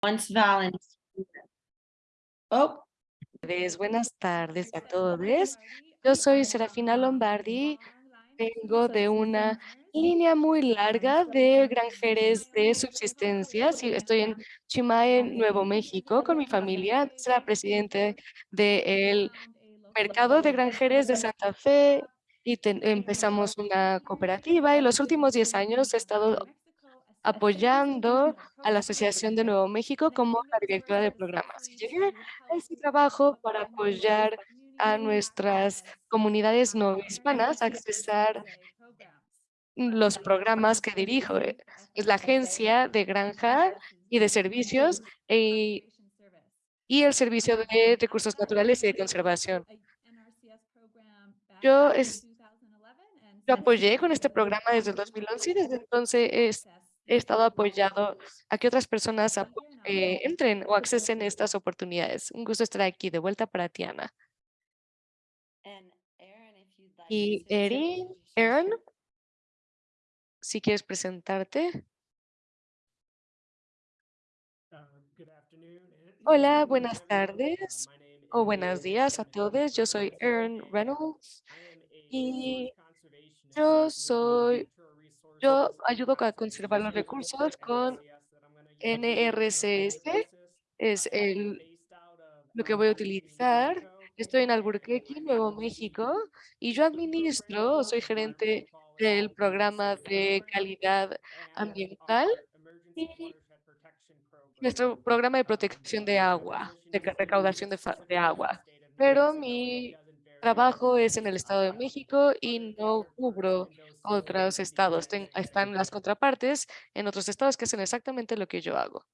Once Valentina. Oh, Buenas tardes a todos. Yo soy Serafina Lombardi. Vengo de una línea muy larga de granjeres de subsistencia. Estoy en Chimae, Nuevo México, con mi familia. Soy presidente del mercado de granjeres de Santa Fe y empezamos una cooperativa y los últimos 10 años he estado apoyando a la Asociación de Nuevo México como la directora de programas. Y llegué a este trabajo para apoyar a nuestras comunidades no hispanas a accesar los programas que dirijo. Es la Agencia de Granja y de Servicios e, y el Servicio de Recursos Naturales y de Conservación. Yo, es, yo apoyé con este programa desde el 2011 y desde entonces he estado apoyado a que otras personas eh, entren o accesen estas oportunidades. Un gusto estar aquí de vuelta para Tiana. Y Erin, Aaron, si quieres presentarte. Hola, buenas tardes o buenos días a todos. Yo soy Aaron Reynolds y yo soy yo ayudo a conservar los recursos con NRCS, es lo que voy a utilizar. Estoy en Albuquerque, Nuevo México, y yo administro, soy gerente del programa de calidad ambiental y nuestro programa de protección de agua, de recaudación de, de agua. Pero mi trabajo es en el Estado de México y no cubro otros estados. están las contrapartes en otros estados que hacen exactamente lo que yo hago.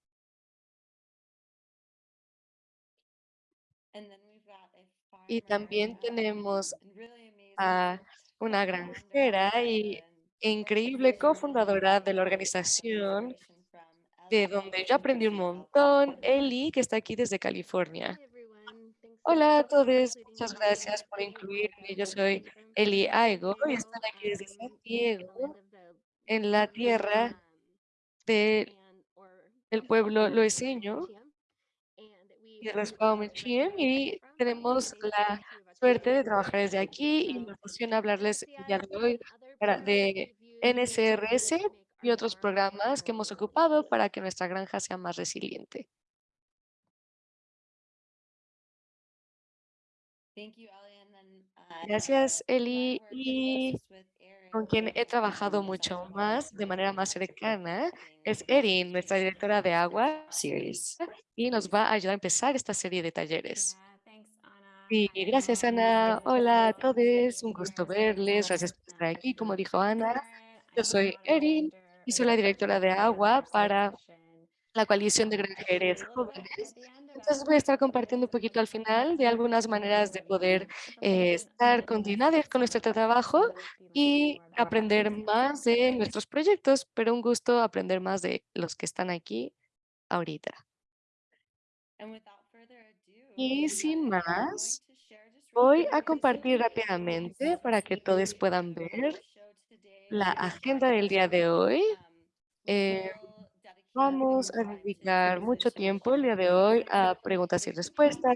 Y también tenemos a una granjera y increíble cofundadora de la organización de donde yo aprendí un montón, Eli, que está aquí desde California. Hola a todos, muchas gracias por incluirme. Yo soy Eli Aigo y estoy aquí desde San Diego, en la tierra del pueblo loeseño y de Paumenchiem y tenemos la suerte de trabajar desde aquí y me emociona hablarles día de hoy de NSRS y otros programas que hemos ocupado para que nuestra granja sea más resiliente. Gracias, Eli. Y con quien he trabajado mucho más, de manera más cercana, es Erin, nuestra directora de Agua Series, y nos va a ayudar a empezar esta serie de talleres. Y gracias, Ana. Hola a todos, un gusto verles. Gracias por estar aquí. Como dijo Ana, yo soy Erin y soy la directora de Agua para la coalición de granjeros jóvenes. Entonces voy a estar compartiendo un poquito al final de algunas maneras de poder eh, estar continuadas con nuestro trabajo y aprender más de nuestros proyectos, pero un gusto aprender más de los que están aquí ahorita. Y sin más, voy a compartir rápidamente para que todos puedan ver la agenda del día de hoy. Eh, Vamos a dedicar mucho tiempo el día de hoy a preguntas y respuestas.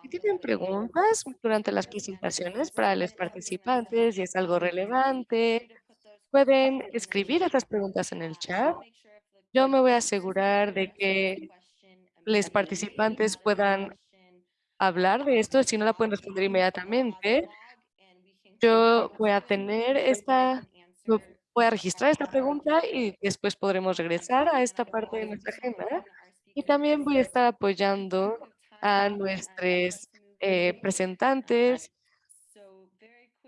Si tienen preguntas durante las presentaciones para los participantes y es algo relevante, pueden escribir estas preguntas en el chat. Yo me voy a asegurar de que los participantes puedan hablar de esto. Si no la pueden responder inmediatamente, yo voy a tener esta Voy a registrar esta pregunta y después podremos regresar a esta parte de nuestra agenda. Y también voy a estar apoyando a nuestros eh, presentantes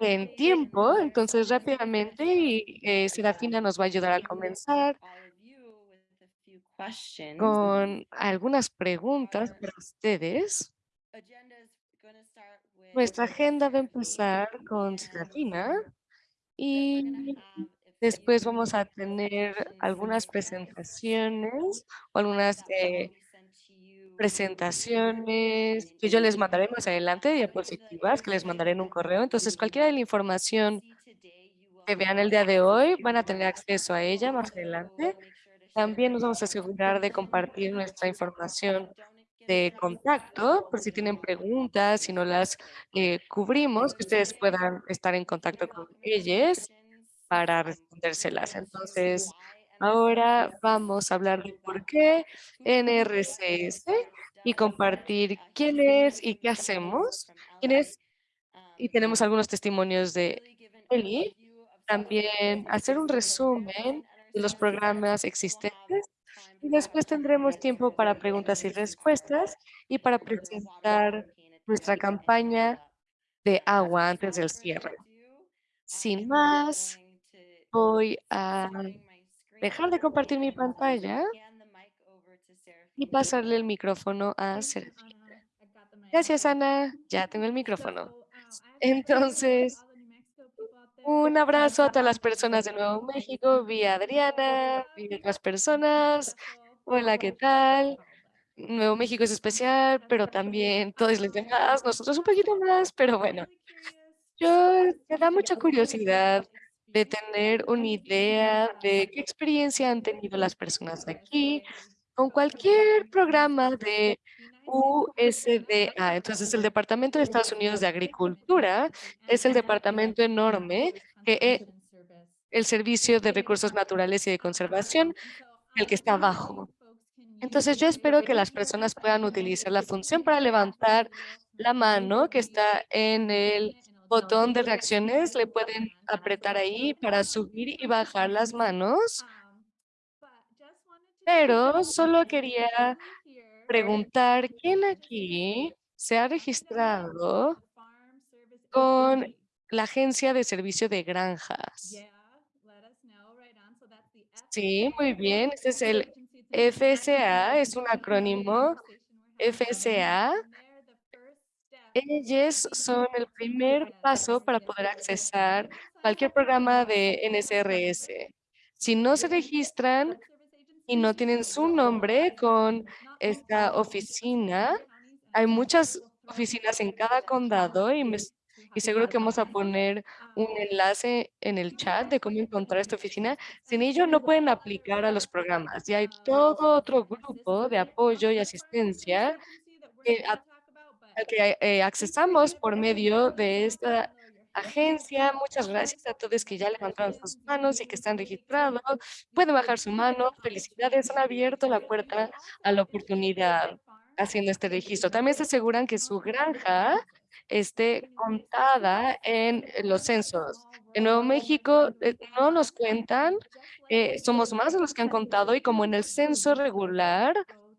en tiempo, entonces rápidamente y eh, Serafina nos va a ayudar a comenzar con algunas preguntas para ustedes. Nuestra agenda va a empezar con Serafina y Después vamos a tener algunas presentaciones o algunas eh, presentaciones que yo les mandaré más adelante, diapositivas que les mandaré en un correo. Entonces, cualquiera de la información que vean el día de hoy van a tener acceso a ella más adelante. También nos vamos a asegurar de compartir nuestra información de contacto, por si tienen preguntas, si no las eh, cubrimos, que ustedes puedan estar en contacto con ellas para respondérselas. Entonces, ahora vamos a hablar de por qué NRCS y compartir quién es y qué hacemos, quién es, y tenemos algunos testimonios de Eli. También hacer un resumen de los programas existentes y después tendremos tiempo para preguntas y respuestas y para presentar nuestra campaña de agua antes del cierre. Sin más, voy a dejar de compartir mi pantalla y pasarle el micrófono a Serafina. Gracias, Ana. Ya tengo el micrófono. Entonces, un abrazo a todas las personas de Nuevo México. Vi a Adriana, vi a otras personas. Hola, ¿qué tal? Nuevo México es especial, pero también todos los demás, nosotros un poquito más, pero bueno. Yo, me da mucha curiosidad de tener una idea de qué experiencia han tenido las personas aquí con cualquier programa de USDA. Entonces, el Departamento de Estados Unidos de Agricultura es el departamento enorme que es el Servicio de Recursos Naturales y de Conservación, el que está abajo. Entonces, yo espero que las personas puedan utilizar la función para levantar la mano que está en el botón de reacciones. Le pueden apretar ahí para subir y bajar las manos. Pero solo quería preguntar, ¿quién aquí se ha registrado con la Agencia de Servicio de Granjas? Sí, muy bien. Este es el FSA, es un acrónimo. FSA. Ellos son el primer paso para poder accesar cualquier programa de NSRS. Si no se registran y no tienen su nombre con esta oficina, hay muchas oficinas en cada condado y, seguro que vamos a poner un enlace en el chat de cómo encontrar esta oficina. Sin ello no pueden aplicar a los programas y hay todo otro grupo de apoyo y asistencia que eh, accesamos por medio de esta agencia. Muchas gracias a todos que ya levantaron sus manos y que están registrados. Pueden bajar su mano. Felicidades, han abierto la puerta a la oportunidad haciendo este registro. También se aseguran que su granja esté contada en los censos. En Nuevo México eh, no nos cuentan, eh, somos más los que han contado y como en el censo regular,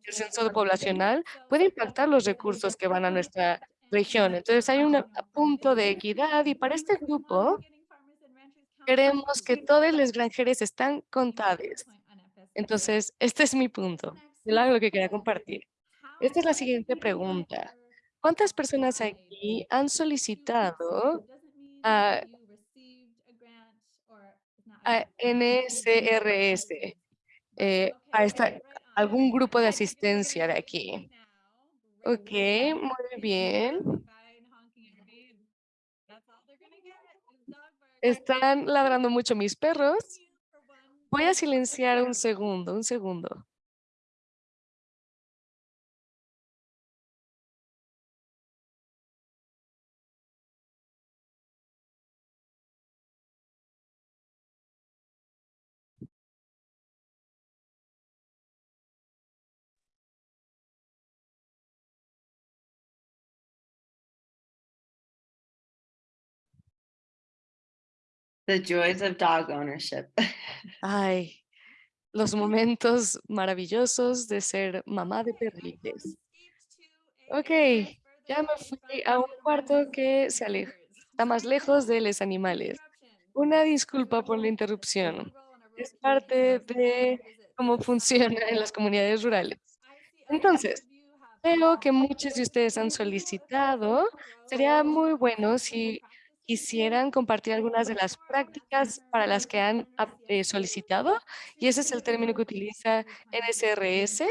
el censo poblacional, puede impactar los recursos que van a nuestra región. Entonces hay un punto de equidad y para este grupo queremos que todos los granjeros están contados. Entonces, este es mi punto, lo que quería compartir. Esta es la siguiente pregunta. ¿Cuántas personas aquí han solicitado a, a NSRS, eh, a esta, algún grupo de asistencia de aquí? Ok, muy bien. Están ladrando mucho mis perros. Voy a silenciar un segundo, un segundo. The joys of dog ownership. Ay, los momentos maravillosos de ser mamá de perritos. Ok, ya me fui a un cuarto que se aleja, está más lejos de los animales. Una disculpa por la interrupción. Es parte de cómo funciona en las comunidades rurales. Entonces, veo que muchos de ustedes han solicitado. Sería muy bueno si quisieran compartir algunas de las prácticas para las que han eh, solicitado, y ese es el término que utiliza NSRS,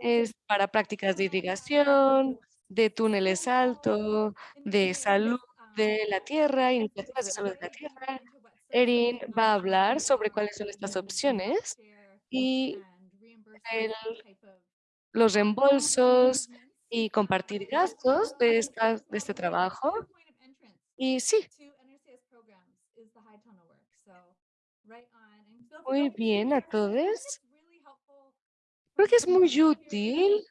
es para prácticas de irrigación, de túneles altos, de salud de la tierra, iniciativas de salud de la tierra. Erin va a hablar sobre cuáles son estas opciones y los reembolsos y compartir gastos de, esta, de este trabajo. Y sí, muy bien a todos. Creo que es muy útil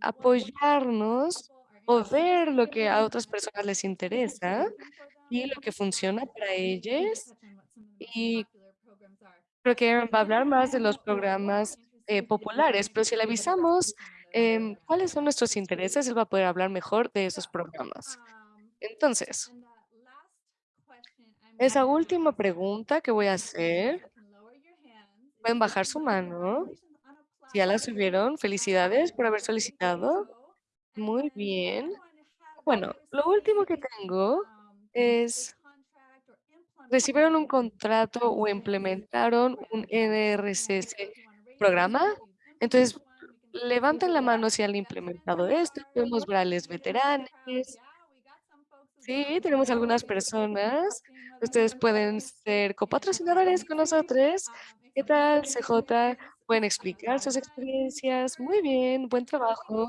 apoyarnos o ver lo que a otras personas les interesa y lo que funciona para most Y creo que Aaron va a hablar más de los programas eh, populares, pero si le avisamos em, cuáles son nuestros intereses, él va a poder hablar mejor de esos So, programas. Um, Entonces, esa última pregunta que voy a um, hacer, pueden bajar su mano. Si ya la subieron, felicidades por haber solicitado. Muy bien. Bueno, lo último que tengo es, ¿recibieron un contrato o implementaron un NRCS programa? Entonces, levanten la mano si han implementado esto. Podemos ver a los veteranos. Sí, tenemos algunas personas. Ustedes pueden ser copatrocinadores con nosotros. ¿Qué tal, CJ? Pueden explicar sus experiencias. Muy bien, buen trabajo.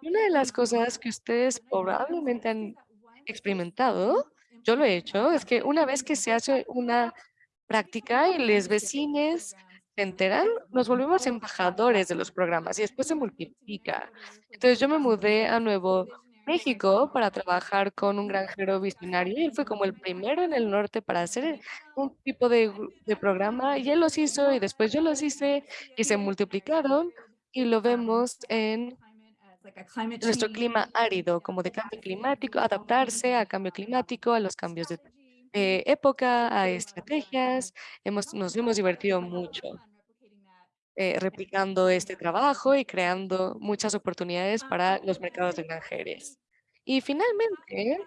Una de las cosas que ustedes probablemente han experimentado, yo lo he hecho, es que una vez que se hace una práctica y los vecinos se enteran, nos volvemos embajadores de los programas y después se multiplica. Entonces yo me mudé a Nuevo México para trabajar con un granjero visionario él fue como el primero en el norte para hacer un tipo de, de programa y él los hizo y después yo los hice y se multiplicaron y lo vemos en nuestro clima árido, como de cambio climático, adaptarse a cambio climático, a los cambios de eh, época, a estrategias. Hemos, nos hemos divertido mucho eh, replicando este trabajo y creando muchas oportunidades para los mercados de granjeros. Y finalmente,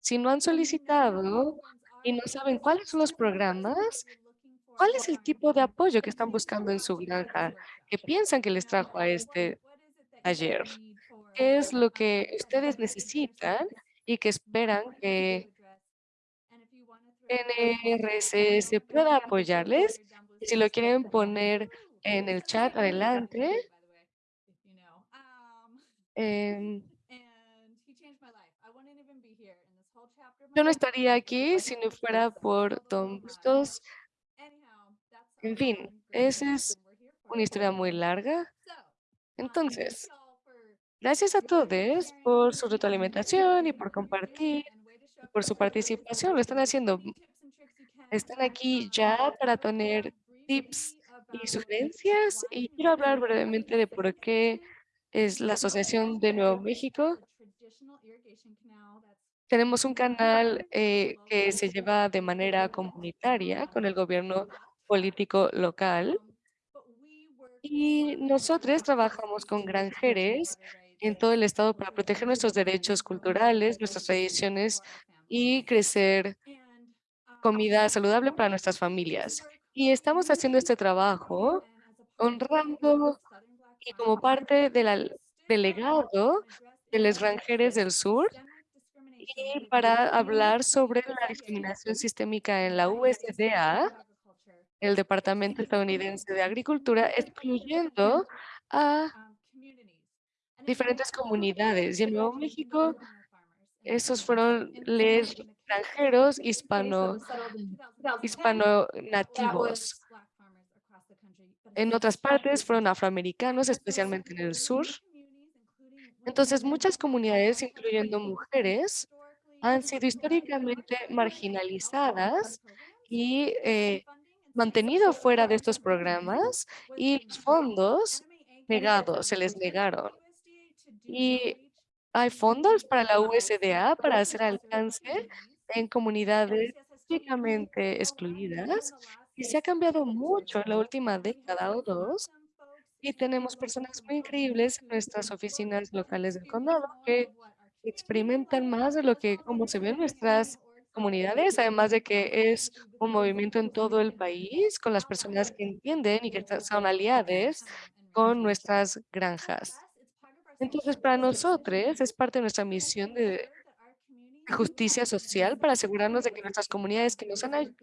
si no han solicitado y no saben cuáles son los programas, ¿cuál es el tipo de apoyo que están buscando en su granja? que piensan que les trajo a este taller? ¿Qué es lo que ustedes necesitan y que esperan que NRCS pueda apoyarles? Si lo quieren poner en el chat, adelante. Em, yo no estaría aquí si no fuera por Don Bustos. En fin, esa es una historia muy larga. Entonces, gracias a todos por su retroalimentación y por compartir, y por su participación. Lo están haciendo. Están aquí ya para tener tips y sugerencias y quiero hablar brevemente de por qué es la Asociación de Nuevo México. Tenemos un canal eh, que se lleva de manera comunitaria con el gobierno político local y nosotros trabajamos con granjeros en todo el estado para proteger nuestros derechos culturales, nuestras tradiciones y crecer comida saludable para nuestras familias. Y estamos haciendo este trabajo honrando y como parte del delegado de los granjeros del sur y para hablar sobre la discriminación sistémica en la USDA, el Departamento Estadounidense de Agricultura, excluyendo a diferentes comunidades. Y en Nuevo México, esos fueron los granjeros hispano, hispano nativos. En otras partes fueron afroamericanos, especialmente en el sur. Entonces, muchas comunidades, incluyendo mujeres, han sido históricamente marginalizadas y eh, mantenido fuera de estos programas y los fondos negados, se les negaron. Y hay fondos para la USDA para hacer alcance en comunidades históricamente excluidas y se ha cambiado mucho en la última década o dos y tenemos personas muy increíbles en nuestras oficinas locales del condado que experimentan más de lo que como se ve en nuestras comunidades, además de que es un movimiento en todo el país con las personas que entienden y que son aliadas con nuestras granjas. Entonces, para nosotros es parte de nuestra misión de justicia social para asegurarnos de que nuestras comunidades que nos han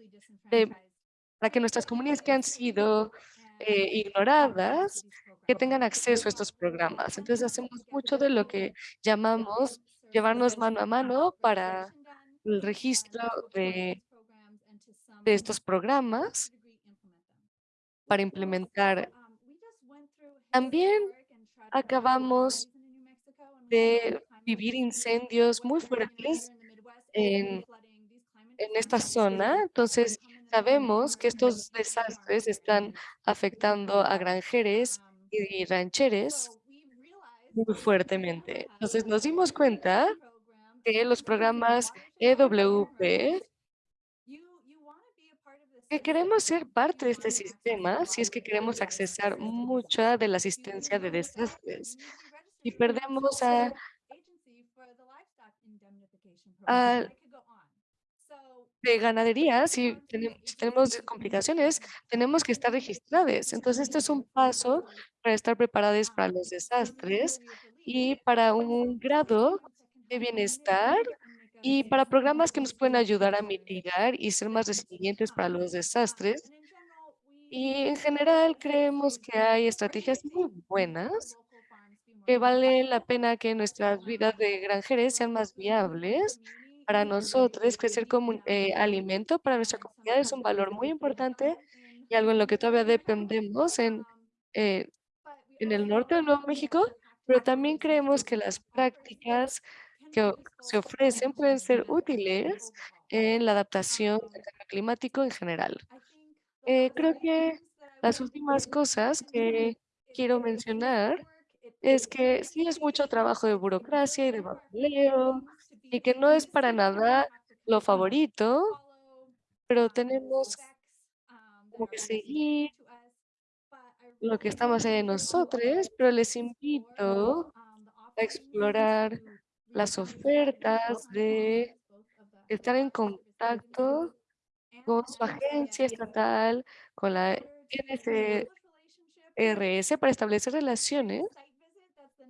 para que nuestras comunidades que han sido eh, ignoradas, que tengan acceso a estos programas. Entonces hacemos mucho de lo que llamamos llevarnos mano a mano para el registro de, de estos programas para implementar. También acabamos de vivir incendios muy fuertes en, en esta zona. Entonces, sabemos que estos desastres están afectando a granjeres y rancheres muy fuertemente. Entonces, nos dimos cuenta que los programas EWP que queremos ser parte de este sistema si es que queremos accesar mucha de la asistencia de desastres y perdemos a, a de ganadería, si tenemos, si tenemos complicaciones, tenemos que estar registrados. Entonces, esto es un paso para estar preparados para los desastres y para un grado de bienestar y para programas que nos pueden ayudar a mitigar y ser más resilientes para los desastres. Y en general creemos que hay estrategias muy buenas que vale la pena que nuestras vidas de granjeres sean más viables. Para nosotros, crecer como eh, alimento para nuestra comunidad es un valor muy importante y algo en lo que todavía dependemos en, eh, en el norte de Nuevo México, pero también creemos que las prácticas que se ofrecen pueden ser útiles en la adaptación al cambio climático en general. Eh, creo que las últimas cosas que quiero mencionar es que sí es mucho trabajo de burocracia y de papeleo y que no es para nada lo favorito, pero tenemos como que seguir lo que estamos en nosotros, pero les invito a explorar las ofertas de estar en contacto con su agencia estatal, con la NCRS para establecer relaciones,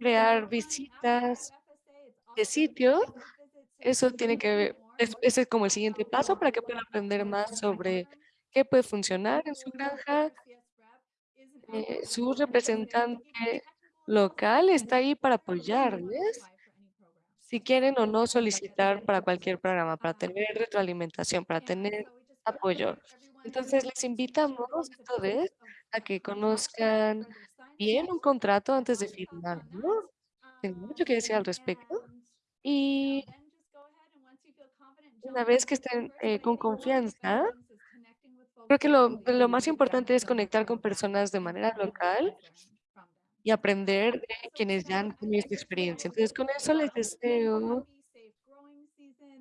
crear visitas de sitio. Eso tiene que ver, es- ese es como el siguiente paso para que puedan aprender más sobre qué puede funcionar en su granja. Eh, su representante local está ahí para apoyarles si quieren o no solicitar para cualquier programa, para tener retroalimentación, para tener apoyo. Entonces, les invitamos a todos a que conozcan un contrato antes de firmarlo. Tengo mucho que decir al respecto. Y una vez que estén eh, con confianza, creo que lo, lo más importante es conectar con personas de manera local y aprender de quienes ya han tenido esta experiencia. Entonces, con eso les deseo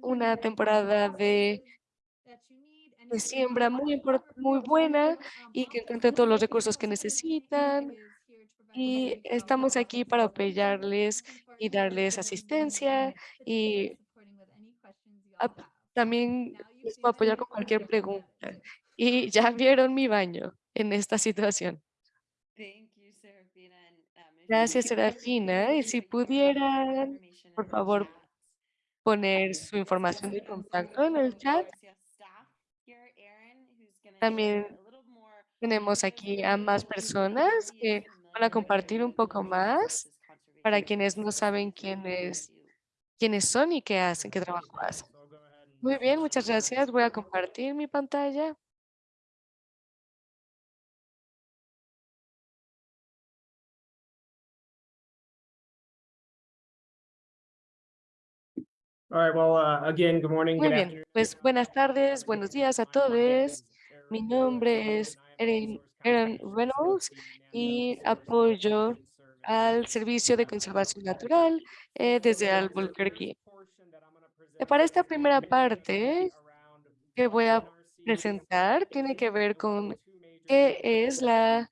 una temporada de, de siembra muy, muy buena y que encuentren todos los recursos que necesitan. Y estamos aquí para apoyarles y darles asistencia y también les puedo apoyar con cualquier pregunta. Y ya vieron mi baño en esta situación. Gracias, Serafina. Y si pudieran, por favor, poner su información de contacto en el chat. También tenemos aquí a más personas que van a compartir un poco más para quienes no saben quiénes, quiénes son y qué hacen, qué trabajo hacen. Muy bien, muchas gracias. Voy a compartir mi pantalla. All right, well, uh, again, good morning, Muy good bien, afternoon. pues buenas tardes, buenos días a todos. Mi nombre es Erin, Erin Reynolds y apoyo al Servicio de Conservación Natural eh, desde Albuquerque. Eh, Para esta primera parte que voy a presentar tiene que ver con qué es la,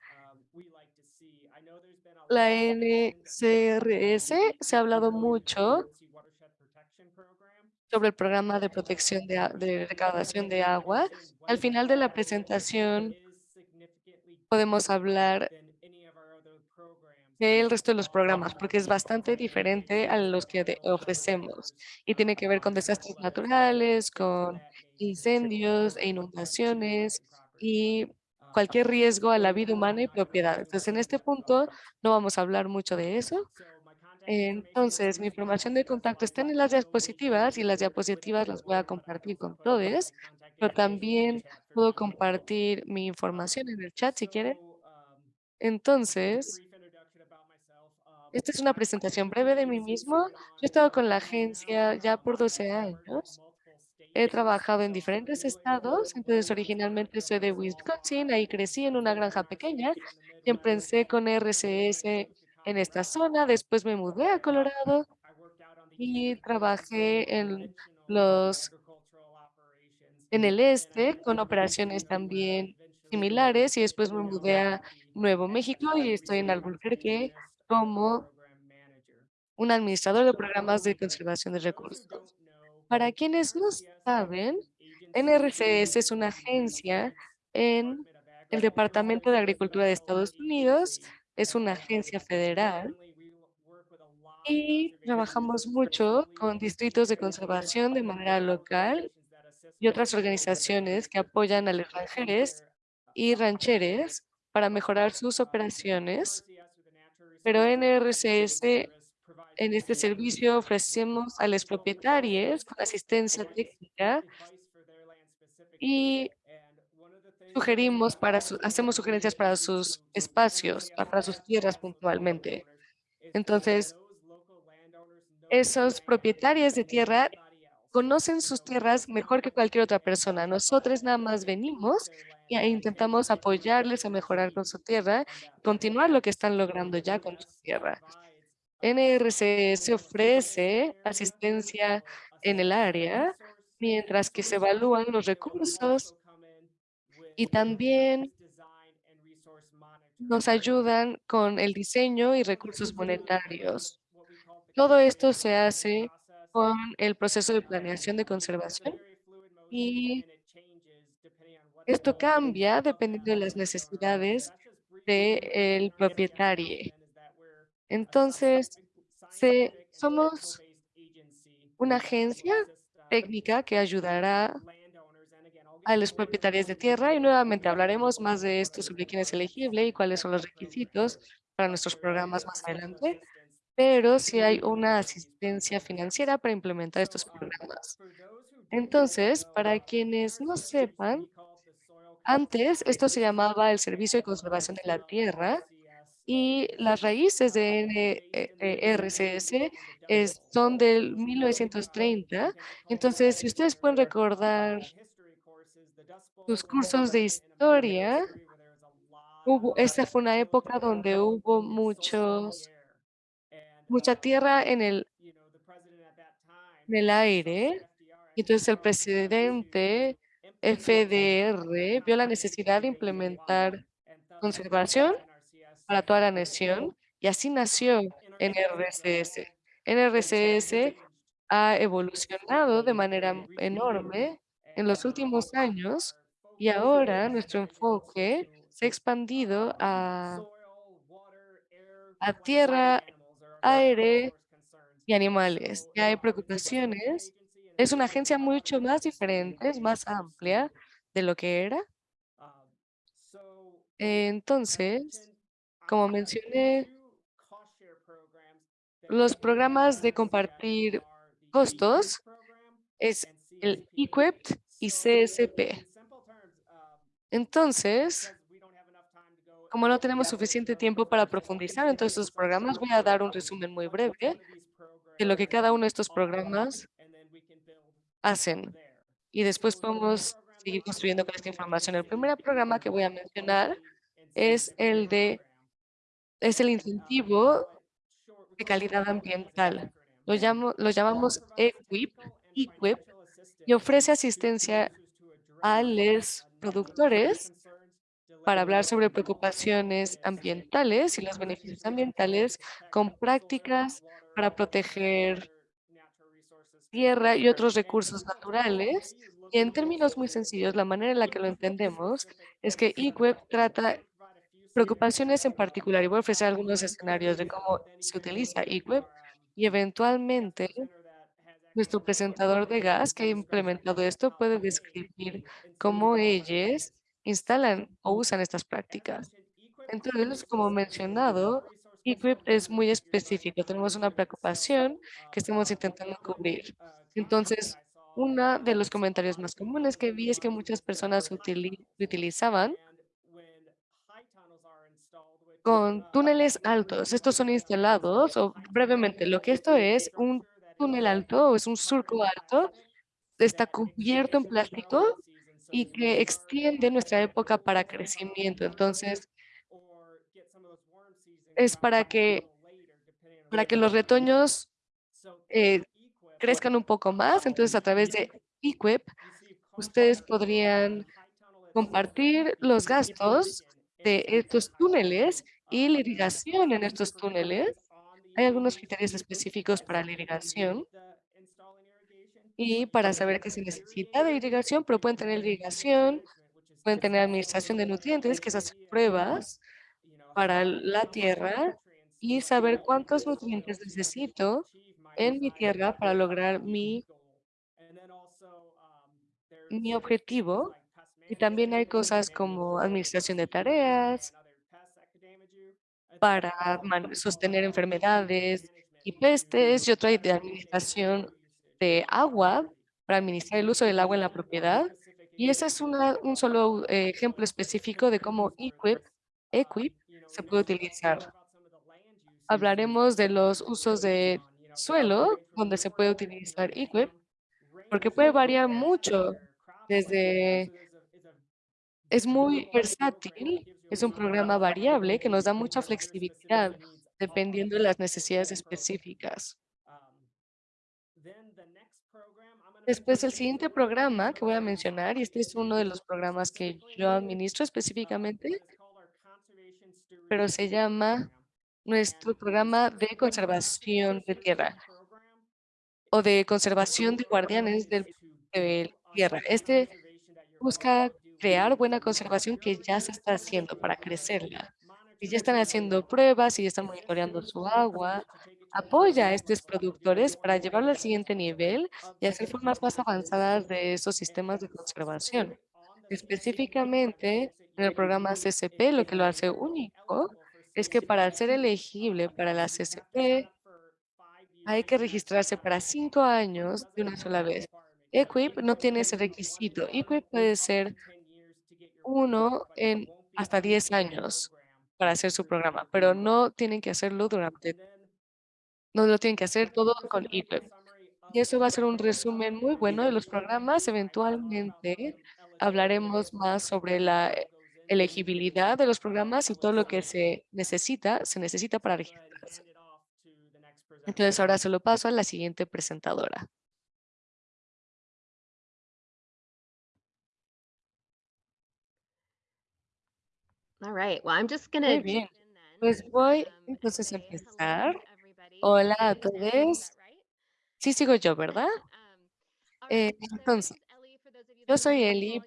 la NCRS. Se ha hablado mucho sobre el programa de protección de, de recaudación de agua. Al final de la presentación podemos hablar del resto de los programas, porque es bastante diferente a los que ofrecemos y tiene que ver con desastres naturales, con incendios e inundaciones y cualquier riesgo a la vida humana y propiedad. Entonces, en este punto no vamos a hablar mucho de eso. Entonces, mi información de contacto está en las diapositivas y las diapositivas las voy a compartir con todos, pero también puedo compartir mi información en el chat si quieren. Entonces, esta es una presentación breve de mí mismo. Yo he estado con la agencia ya por 12 años. He trabajado en diferentes estados, entonces originalmente soy de Wisconsin, ahí crecí en una granja pequeña y empecé con RCS en esta zona, después me mudé a Colorado y trabajé en los en el este con operaciones también similares y después me mudé a Nuevo México y estoy en Albuquerque como un administrador de programas de conservación de recursos. Para quienes no saben, NRCS es una agencia en el Departamento de Agricultura de Estados Unidos, es una agencia federal y trabajamos mucho con distritos de conservación de manera local y otras organizaciones que apoyan a los rancheres y rancheres para mejorar sus operaciones. Pero NRCS, en este servicio ofrecemos a los propietarios con asistencia técnica y sugerimos para hacemos sugerencias para sus espacios, para sus tierras puntualmente. Entonces, esos propietarios de tierra conocen sus tierras mejor que cualquier otra persona. Nosotros nada más venimos e intentamos apoyarles a mejorar con su tierra, y continuar lo que están logrando ya con su tierra. NRCS ofrece asistencia en el área, mientras que se evalúan los recursos y también nos ayudan con el diseño y recursos monetarios. Todo esto se hace con el proceso de planeación de conservación y esto cambia dependiendo de las necesidades del propietario. Entonces, se, somos una agencia técnica que ayudará a los propietarios de tierra y nuevamente hablaremos más de esto sobre quién es elegible y cuáles son los requisitos para nuestros programas más adelante, pero sí hay una asistencia financiera para implementar estos programas. Entonces, para quienes no sepan, antes esto se llamaba el Servicio de Conservación de la Tierra y las raíces de NRCS es, son del 1930. Entonces, si ustedes pueden recordar sus cursos de historia, hubo, esta fue una época donde hubo muchos, mucha tierra en el, en el aire. Entonces, el presidente FDR vio la necesidad de implementar conservación para toda la nación y así nació NRCS. NRCS ha evolucionado de manera enorme en los últimos años y ahora nuestro enfoque se ha expandido a, a tierra, aire y animales. Ya hay preocupaciones. Es una agencia mucho más diferente, es más amplia de lo que era. Entonces, como mencioné, los programas de compartir costos es el EQUIPT y CSP. Entonces, como no tenemos suficiente tiempo para profundizar en todos estos programas, voy a dar un resumen muy breve de lo que cada uno de estos programas hacen. Y después podemos seguir construyendo con esta información. El primer programa que voy a mencionar es el de es el incentivo de calidad ambiental. Lo, llamo, lo llamamos EQUIP, EQUIP y ofrece asistencia a los productores para hablar sobre preocupaciones ambientales y los beneficios ambientales con prácticas para proteger tierra y otros recursos naturales. Y en términos muy sencillos, la manera en la que lo entendemos es que eWeb trata preocupaciones en particular y voy a ofrecer algunos escenarios de cómo se utiliza eWeb y eventualmente nuestro presentador de gas que ha implementado esto puede describir cómo ellos instalan o usan estas prácticas. Entonces, como mencionado, equip es muy específico. Tenemos una preocupación que estamos intentando cubrir. Entonces, uno de los comentarios más comunes que vi es que muchas personas utili- utilizaban con túneles altos. Estos son instalados, o brevemente, lo que esto es, un túnel alto o es un surco alto, está cubierto en plástico y que extiende nuestra época para crecimiento. Entonces, es para que, para que los retoños eh, crezcan un poco más. Entonces, a través de equip, ustedes podrían compartir los gastos de estos túneles y la irrigación en estos túneles. Hay algunos criterios específicos para la irrigación y para saber qué se necesita de irrigación, pero pueden tener irrigación, pueden tener administración de nutrientes, que es hacer pruebas para la tierra y saber cuántos nutrientes necesito en mi tierra para lograr mi, mi objetivo. Y también hay cosas como administración de tareas para sostener enfermedades y pestes y otra de administración de agua para administrar el uso del agua en la propiedad. Y ese es un solo eh, ejemplo específico de cómo Equip, Equip se puede utilizar. Hablaremos de los usos de suelo, donde se puede utilizar Equip, porque puede variar mucho desde... Es muy versátil, es un programa variable que nos da mucha flexibilidad dependiendo de las necesidades específicas. Después, el siguiente programa que voy a mencionar, y este es uno de los programas que yo administro específicamente, pero se llama nuestro programa de conservación de tierra o de conservación de guardianes del, de tierra. Este busca crear buena conservación que ya se está haciendo para crecerla. Y ya están haciendo pruebas y ya están monitoreando su agua. Apoya a estos productores para llevarlo al siguiente nivel y hacer formas más avanzadas de esos sistemas de conservación. Específicamente, en el programa CCP, lo que lo hace único es que para ser elegible para la CCP, hay que registrarse para cinco años de una sola vez. Equip no tiene ese requisito. Equip puede ser uno en hasta 10 años para hacer su programa, pero no tienen que hacerlo durante, no lo tienen que hacer todo con Equip. Y eso va a ser un resumen muy bueno de los programas. Eventualmente hablaremos más sobre la elegibilidad de los programas y todo lo que se necesita, se necesita para registrarse. Entonces ahora se lo paso a la siguiente presentadora. All right. Well, I'm just gonna Muy bien. Pues voy Um, entonces a empezar. Hola a todos. Sí, sigo yo, ¿verdad? Um, Eh, entonces, yo soy Eli.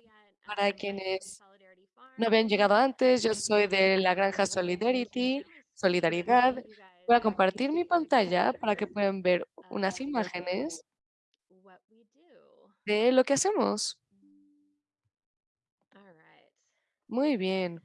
Para um, quienes no habían llegado antes, yo soy de la granja Solidarity, Solidaridad. Voy a compartir mi pantalla para que puedan ver unas imágenes de lo que hacemos. Muy bien.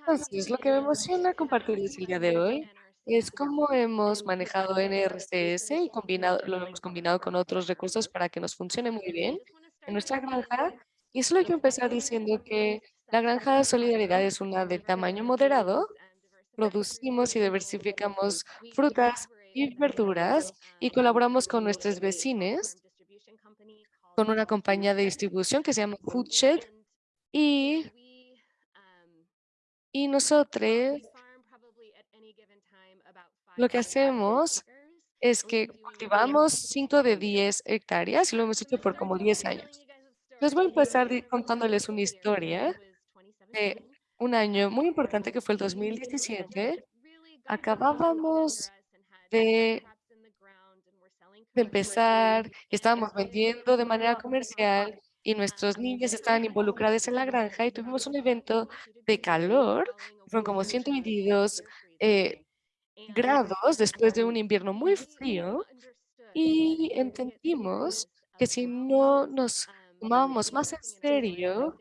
Entonces, lo que me emociona compartirles el día de hoy es cómo hemos manejado NRCS y combinado, lo hemos combinado con otros recursos para que nos funcione muy bien en nuestra granja. Y solo quiero empezar diciendo que la granja de solidaridad es una de tamaño moderado. Producimos y diversificamos frutas y verduras y colaboramos con nuestros vecinos, con una compañía de distribución que se llama Foodshed y, y nosotros lo que hacemos es que cultivamos 5 de 10 hectáreas y lo hemos hecho por como 10 años. Les voy a empezar contándoles una historia de un año muy importante que fue el 2017. Acabábamos de, de empezar y estábamos vendiendo de manera comercial y nuestros niños estaban involucrados en la granja y tuvimos un evento de calor, fueron como 122 eh, grados después de un invierno muy frío y entendimos que si no nos tomábamos más en serio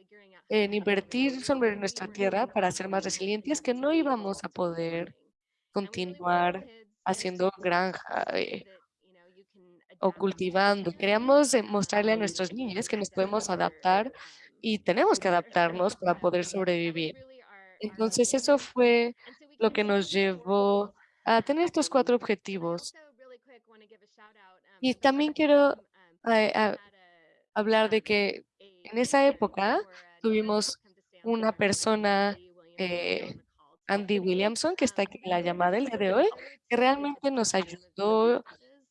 en invertir sobre nuestra tierra para ser más resilientes, que no íbamos a poder continuar haciendo granja eh, o cultivando. Queríamos eh, mostrarle a nuestros niños que nos podemos adaptar y tenemos que adaptarnos para poder sobrevivir. Entonces eso fue lo que nos llevó a tener estos cuatro objetivos. Y también quiero eh, hablar de que en esa época tuvimos una persona, eh, Andy Williamson, que está aquí en la llamada el día de hoy, que realmente nos ayudó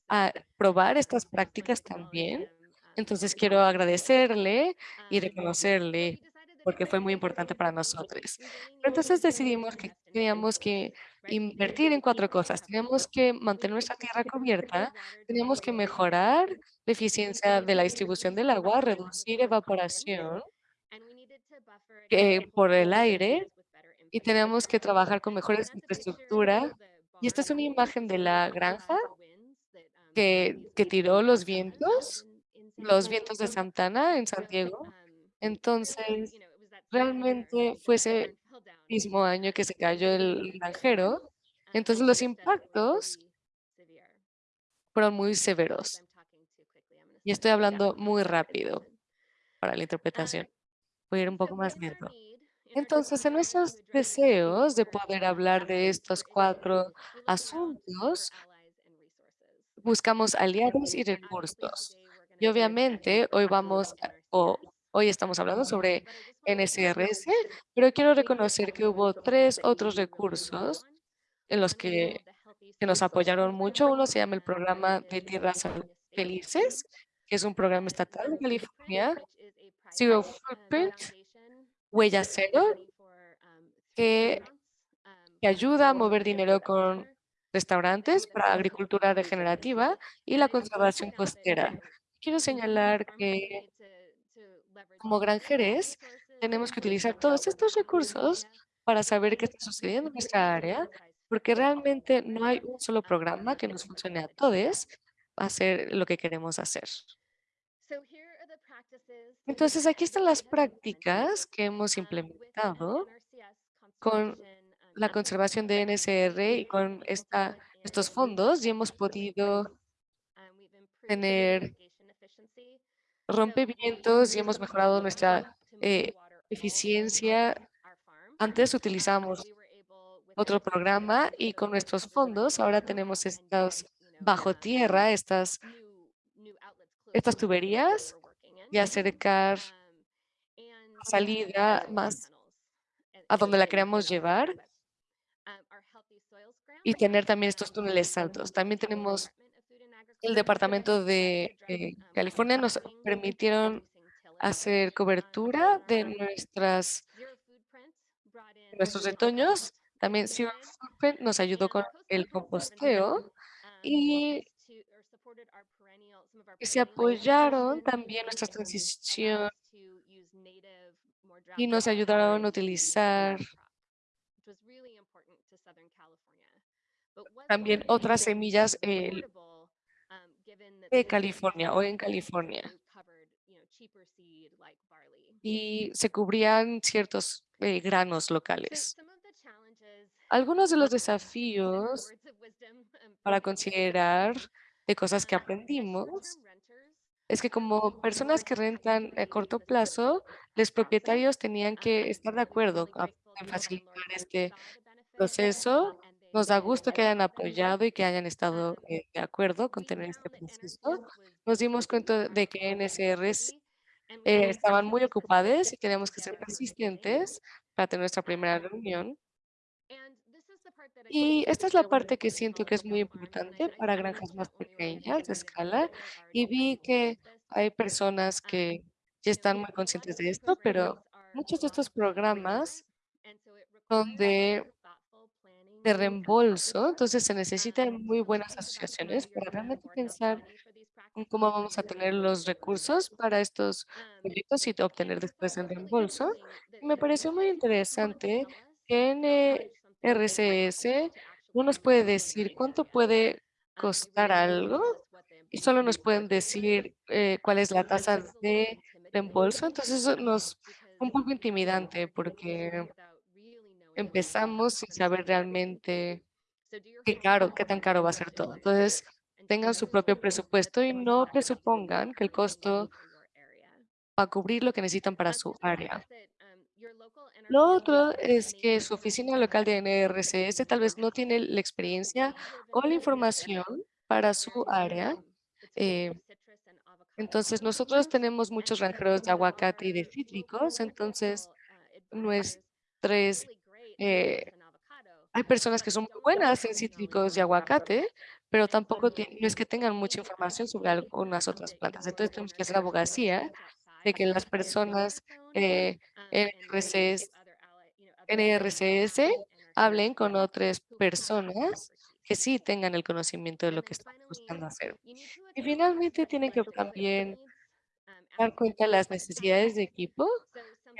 a probar estas prácticas también. Entonces quiero agradecerle y reconocerle porque fue muy importante para nosotros. Pero entonces decidimos que teníamos que invertir en cuatro cosas. Teníamos que mantener nuestra tierra cubierta, teníamos que mejorar la eficiencia de la distribución del agua, reducir evaporación eh, por el aire y tenemos que trabajar con mejores infraestructura. Y esta es una imagen de la granja que, que tiró los vientos, los vientos de Santana en San Diego. Entonces, realmente fue ese mismo año que se cayó el granjero. Entonces, los impactos fueron muy severos. Y estoy hablando muy rápido para la interpretación. Voy a ir un poco más lento. Entonces, en nuestros deseos de poder hablar de estos cuatro asuntos, buscamos aliados y recursos. Y obviamente hoy vamos, o hoy estamos hablando sobre NSRS, pero quiero reconocer que hubo tres otros recursos en los que, que nos apoyaron mucho. Uno se llama el Programa de Tierras Felices, que es un programa estatal de California, Zero Footprint, Huella Cero, que ayuda a mover dinero con restaurantes para agricultura regenerativa y la conservación costera. Quiero señalar que como granjeres tenemos que utilizar todos estos recursos para saber qué está sucediendo en nuestra área, porque realmente no hay un solo programa que nos funcione a todos a hacer lo que queremos hacer. Entonces, aquí están las prácticas que hemos implementado con la conservación de NSR y con esta, estos fondos y hemos podido tener rompevientos y hemos mejorado nuestra eh, eficiencia. Antes utilizábamos otro programa y con nuestros fondos ahora tenemos estos bajo tierra, estas, estas tuberías y acercar salida más a donde la queremos llevar y tener también estos túneles altos. También tenemos el Departamento de eh, California, nos permitieron hacer cobertura de nuestras nuestros retoños. También Zero Footprint nos ayudó con el composteo y se apoyaron también nuestra transición y nos ayudaron a utilizar también otras semillas de California o en California. Y se cubrían ciertos eh, granos locales. Algunos de los desafíos para considerar de cosas que aprendimos es que como personas que rentan a corto plazo, los propietarios tenían que estar de acuerdo en facilitar este proceso. Nos da gusto que hayan apoyado y que hayan estado eh, de acuerdo con tener este proceso. Nos dimos cuenta de que NSRs eh, estaban muy ocupados y teníamos que ser persistentes para tener nuestra primera reunión. Y esta es la parte que siento que es muy importante para granjas más pequeñas de escala. Y vi que hay personas que ya están muy conscientes de esto, pero muchos de estos programas son de, reembolso, entonces se necesitan muy buenas asociaciones para realmente pensar en cómo vamos a tener los recursos para estos proyectos y obtener después el reembolso. Y me pareció muy interesante que NRCS no nos puede decir cuánto puede costar algo y solo nos pueden decir eh, cuál es la tasa de reembolso. Entonces eso nos un poco intimidante porque empezamos sin saber realmente qué caro, qué tan caro va a ser todo. Entonces, tengan su propio presupuesto y no presupongan que el costo va a cubrir lo que necesitan para su área. Lo otro es que su oficina local de NRCS tal vez no tiene la experiencia o la información para su área. eh, entonces, nosotros tenemos muchos granjeros de aguacate y de cítricos, entonces nuestros, eh, hay personas que son muy buenas en cítricos y aguacate, pero tampoco no es que tengan mucha información sobre algunas otras plantas. Entonces, tenemos que hacer abogacía de que las personas eh, NRCS, NRCS hablen con otras personas que sí tengan el conocimiento de lo que están buscando hacer. Y finalmente tienen que también dar cuenta de las necesidades de equipo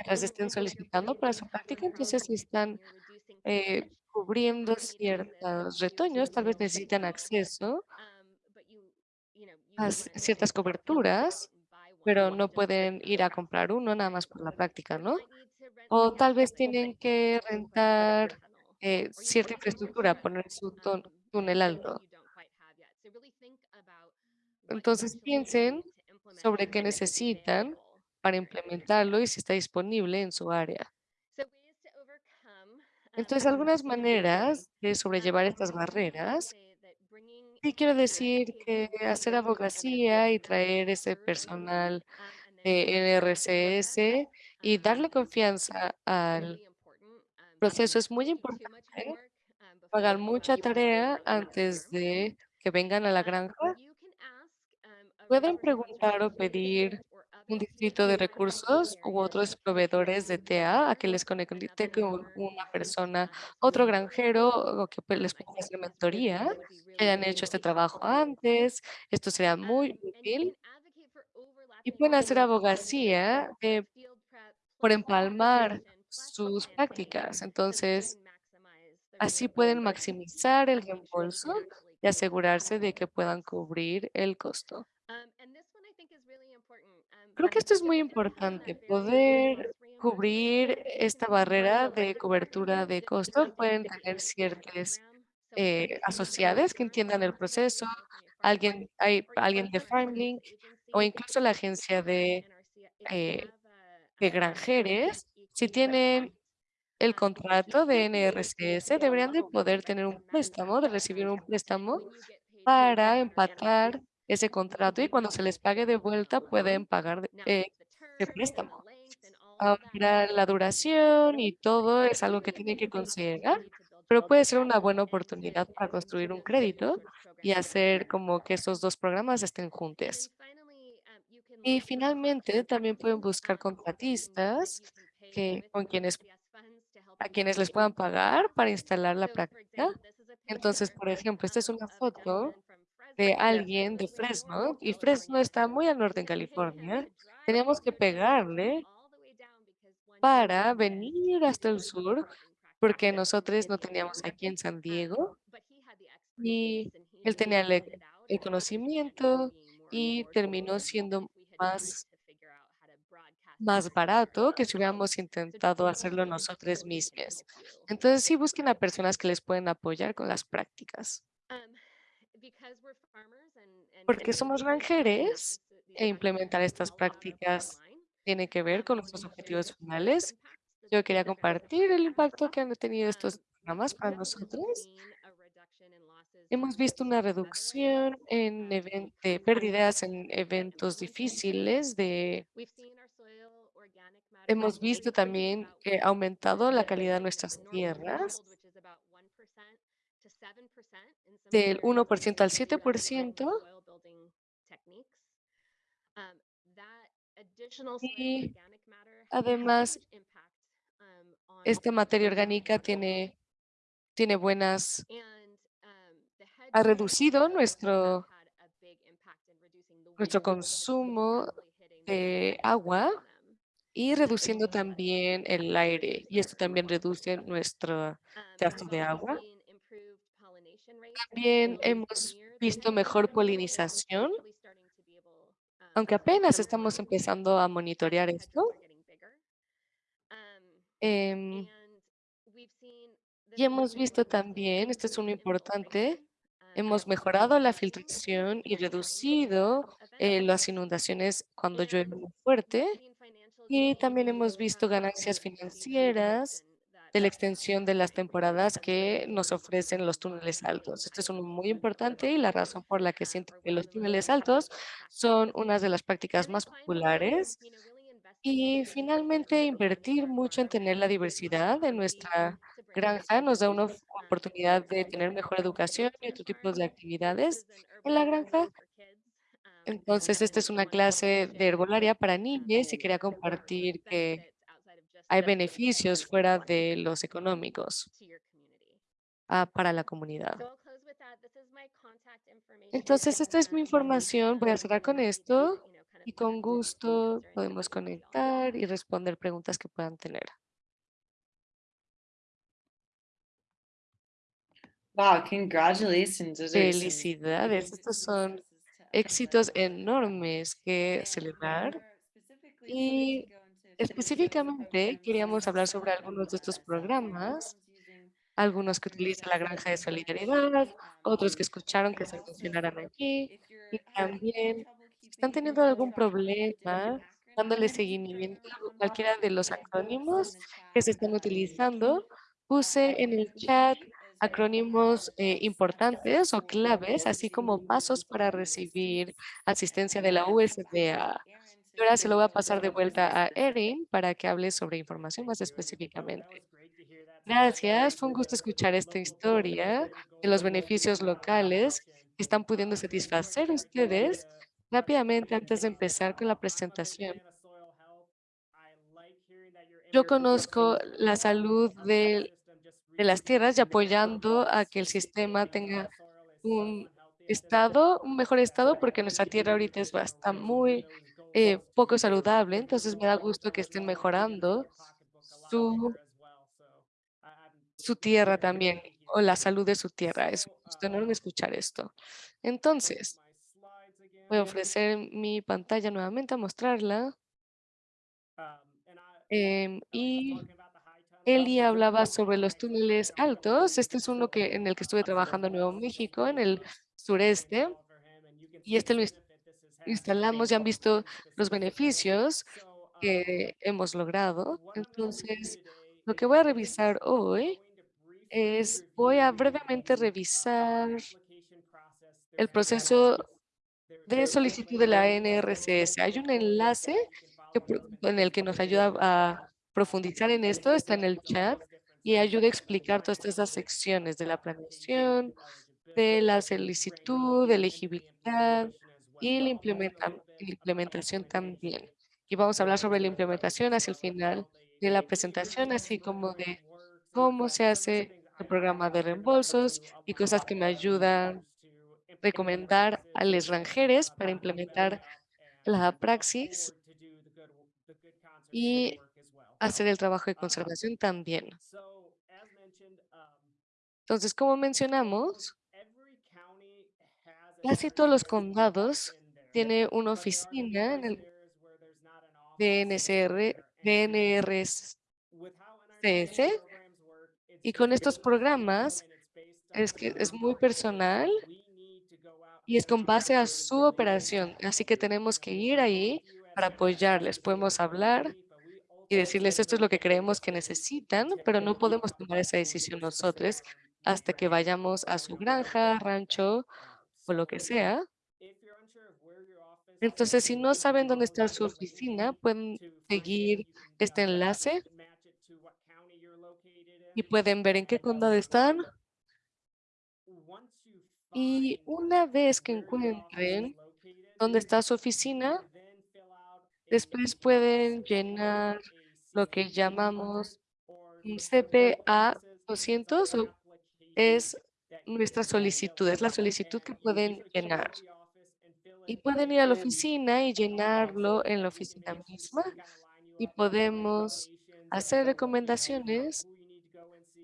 las estén solicitando para su práctica. Entonces, están eh, cubriendo ciertos retoños, tal vez necesitan acceso a ciertas coberturas, pero no pueden ir a comprar uno nada más por la práctica, ¿no? O tal vez tienen que rentar eh, cierta infraestructura, poner su túnel alto. Entonces piensen sobre qué necesitan para implementarlo y si está disponible en su área. Entonces, algunas maneras de sobrellevar estas barreras, sí quiero decir que hacer abogacía y traer ese personal de NRCS y darle confianza al proceso es muy importante. Pagar mucha tarea antes de que vengan a la granja. Pueden preguntar o pedir un distrito de recursos u otros proveedores de TA a que les conecte con una persona, otro granjero o que pues, les pueda hacer mentoría, que hayan hecho este trabajo antes. Esto sería muy útil. Y pueden hacer abogacía eh, por empalmar sus prácticas. Entonces, así pueden maximizar el reembolso y asegurarse de que puedan cubrir el costo. Creo que esto es muy importante, poder cubrir esta barrera de cobertura de costo. Pueden tener ciertas eh, asociadas que entiendan el proceso, alguien, hay alguien de Farmlink o incluso la agencia de, eh, de granjeres. Si tienen el contrato de NRCS, deberían de poder tener un préstamo, de recibir un préstamo para empatar ese contrato y cuando se les pague de vuelta pueden pagar de- eh, el préstamo. Ahora, la duración y todo es algo que tienen que considerar, pero puede ser una buena oportunidad para construir un crédito y hacer como que esos dos programas estén juntos. Y finalmente también pueden buscar contratistas que, con quienes, a quienes les puedan pagar para instalar la práctica. Entonces, por ejemplo, esta es una foto de alguien de Fresno y Fresno está muy al norte en California. Teníamos que pegarle para venir hasta el sur porque nosotros no teníamos aquí en San Diego y él tenía el, e- el conocimiento y terminó siendo más, más barato que si hubiéramos intentado hacerlo nosotros mismos. Entonces sí busquen a personas que les pueden apoyar con las prácticas. Porque somos granjeres e implementar estas prácticas tiene que ver con nuestros objetivos finales. Yo quería compartir el impacto que han tenido estos programas para nosotros. Hemos visto una reducción en de pérdidas en eventos difíciles de Hemos visto también que ha aumentado la calidad de nuestras tierras del 1% al 7%. Y además, esta materia orgánica tiene, tiene buenas, ha reducido nuestro, nuestro consumo de agua y reduciendo también el aire. Y esto también reduce nuestro gasto de agua. También hemos visto mejor polinización, aunque apenas estamos empezando a monitorear esto. Em, y hemos visto también, este es uno importante, hemos mejorado la filtración y reducido eh, las inundaciones cuando llueve muy fuerte. Y también hemos visto ganancias financieras de la extensión de las temporadas que nos ofrecen los túneles altos. Este es uno muy importante y la razón por la que siento que los túneles altos son unas de las prácticas más populares. Y in finalmente, invertir mucho en tener la diversidad en nuestra granja nos da una oportunidad de tener mejor educación y our tipos de actividades en la granja. Entonces, esta es una clase de herbolaria para niñas y quería compartir que benefits outside of just hay beneficios fuera de los económicos ah, para la comunidad. Entonces, esta es mi información. Voy a cerrar con esto y con gusto podemos conectar y responder preguntas que puedan tener. Wow, congratulations. Felicidades, estos son éxitos enormes que celebrar. Y específicamente queríamos hablar sobre algunos de estos programas, algunos que utilizan la granja de solidaridad, otros que escucharon que se mencionaran aquí. Y también, están teniendo algún problema dándole seguimiento a cualquiera de los acrónimos que se están utilizando, puse en el chat acrónimos eh, importantes o claves, así como pasos para recibir asistencia de la USDA. Ahora se lo voy a pasar de vuelta a Erin para que hable sobre información más específicamente. Gracias, fue un gusto escuchar esta historia de los beneficios locales que están pudiendo satisfacer ustedes. Rápidamente, antes de empezar con la presentación, yo conozco la salud de, las tierras y apoyando a que el sistema tenga un estado, un mejor estado, porque nuestra tierra ahorita es bastante muy eh, poco saludable, entonces me da gusto que estén mejorando su, su tierra también, o la salud de su tierra. Es un gusto enorme escuchar esto. Entonces, voy a ofrecer mi pantalla nuevamente a mostrarla. Em, y Eli hablaba sobre los túneles altos. Este es uno que, en el que estuve trabajando en Nuevo México, en el sureste. Y este lo instalamos y han visto los beneficios que hemos logrado. Entonces, lo que voy a revisar hoy es, voy a brevemente revisar el proceso de solicitud de la NRCS. Hay un enlace en el que nos ayuda a profundizar en esto, está en el chat y ayuda a explicar todas estas secciones de la planeación, de la solicitud, de elegibilidad y la implementa- la implementación también. Y vamos a hablar sobre la implementación hacia el final de la presentación, así como de cómo se hace el programa de reembolsos y cosas que me ayudan a recomendar a los ranjeres para implementar la praxis y hacer el trabajo de conservación también. Entonces, como mencionamos, casi todos los condados tienen una oficina en el DNCR, DNRS CS, y con estos programas es que es muy personal y es con base a su operación. Así que tenemos que ir ahí para apoyarles. Podemos hablar y decirles esto es lo que creemos que necesitan, pero no podemos tomar esa decisión nosotros hasta que vayamos a su granja, rancho o lo que sea. Entonces, si no saben dónde está su oficina, pueden seguir este enlace y pueden ver en qué condado están. Y una vez que encuentren dónde está su oficina, después pueden llenar lo que llamamos un CPA 200 o es nuestra solicitud, es la solicitud que pueden llenar. Y pueden ir a la oficina y llenarlo en la oficina misma y podemos hacer recomendaciones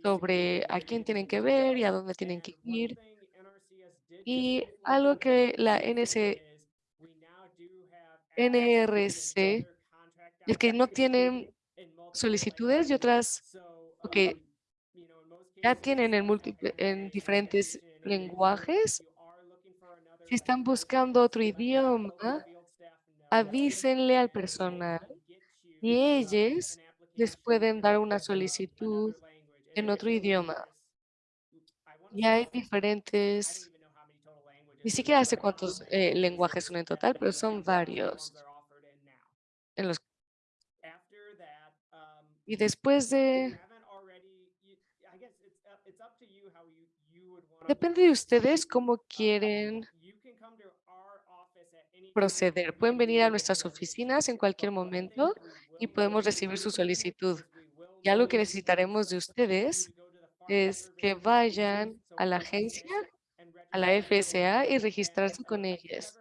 sobre a quién tienen que ver y a dónde tienen que ir. Y algo que la NC, NRC es que no tienen solicitudes y otras que ya tienen en, múltiple, en diferentes lenguajes. Si están buscando otro idioma, avísenle al personal y ellos les pueden dar una solicitud en otro idioma. Y hay diferentes, ni siquiera sé cuántos eh, lenguajes son en total, pero son varios. En los, y después de Depende de ustedes cómo quieren proceder. Pueden venir a nuestras oficinas en cualquier momento y podemos recibir su solicitud. Y algo que necesitaremos de ustedes es que vayan a la agencia, a la FSA y registrarse con ellas.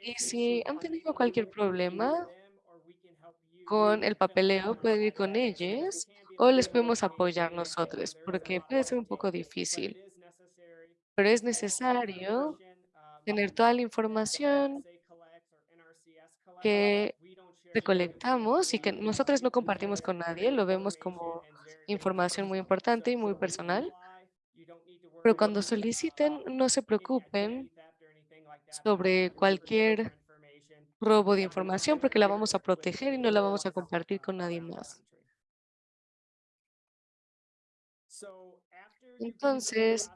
Y si han tenido cualquier problema con el papeleo, pueden ir con ellos o les podemos apoyar nosotros, porque puede ser un poco difícil pero es necesario tener toda la información que recolectamos y que nosotros no compartimos con nadie, lo vemos como información muy importante y muy personal. Pero cuando soliciten, no se preocupen sobre cualquier robo de información porque la vamos a proteger y no la vamos a compartir con nadie más. Entonces,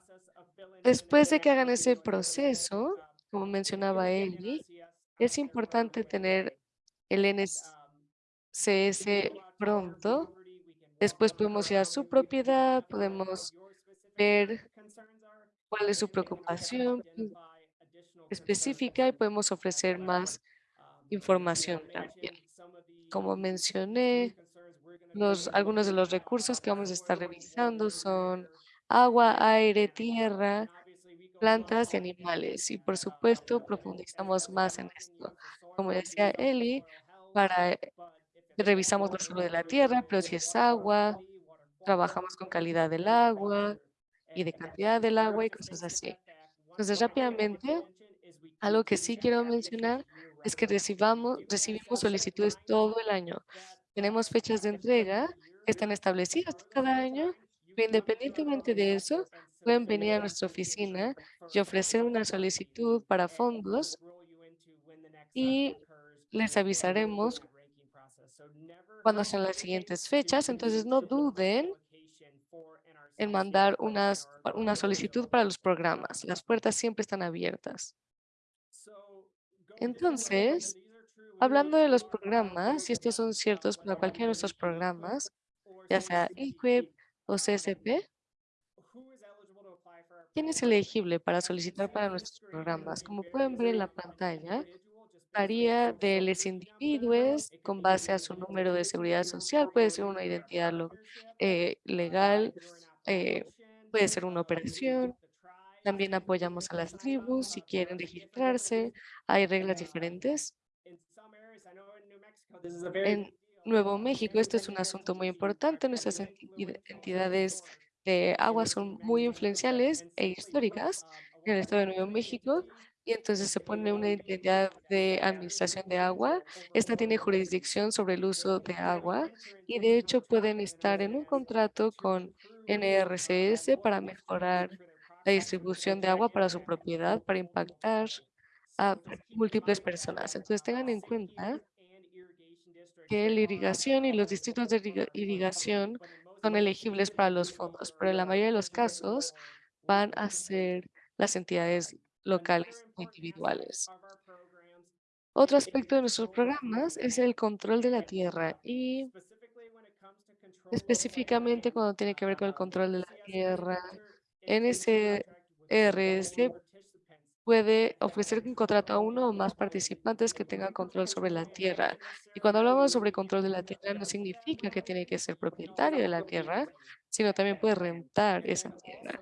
Después de que hagan ese proceso, como mencionaba Eli, es importante tener el NCS pronto. Después podemos ir a su propiedad, podemos ver cuál es su preocupación específica y podemos ofrecer más información también. Como mencioné, los, algunos de los recursos que vamos a estar revisando son agua, aire, tierra, plantas y animales. Y por supuesto, profundizamos más en esto. Como decía Eli, para, revisamos no solo de la tierra, pero si es agua, trabajamos con calidad del agua y de cantidad del agua y cosas así. Entonces, rápidamente, algo que sí quiero mencionar es que recibamos, recibimos solicitudes todo el año. Tenemos fechas de entrega que están establecidas cada año independientemente de eso, pueden venir a nuestra oficina y ofrecer una solicitud para fondos y les avisaremos cuando sean las siguientes fechas. Entonces, no duden en mandar unas, una solicitud para los programas. Las puertas siempre están abiertas. Entonces, hablando de los programas, y estos son ciertos para cualquiera de nuestros programas, ya sea EQUIP, o CSP? ¿Quién es elegible para solicitar para nuestros programas? Como pueden ver en la pantalla, varía de los individuos con base a su número de seguridad social, puede ser una identidad eh, legal, eh, puede ser una operación. También apoyamos a las tribus si quieren registrarse. Hay reglas diferentes. En Nuevo México, esto es un asunto muy importante. Nuestras entidades de agua son muy influenciales e históricas en el estado de Nuevo México y entonces se pone una entidad de administración de agua. Esta tiene jurisdicción sobre el uso de agua y de hecho pueden estar en un contrato con NRCS para mejorar la distribución de agua para su propiedad, para impactar a múltiples personas. Entonces tengan en cuenta la irrigación y los distritos de irrigación son elegibles para los fondos, pero en la mayoría de los casos van a ser las entidades locales individuales. Otro aspecto de nuestros programas es el control de la tierra y específicamente cuando tiene que ver con el control de la tierra, NSRS puede ofrecer un contrato a uno o más participantes que tengan control sobre la tierra. Y cuando hablamos sobre control de la tierra, no significa que tiene que ser propietario de la tierra, sino también puede rentar esa tierra.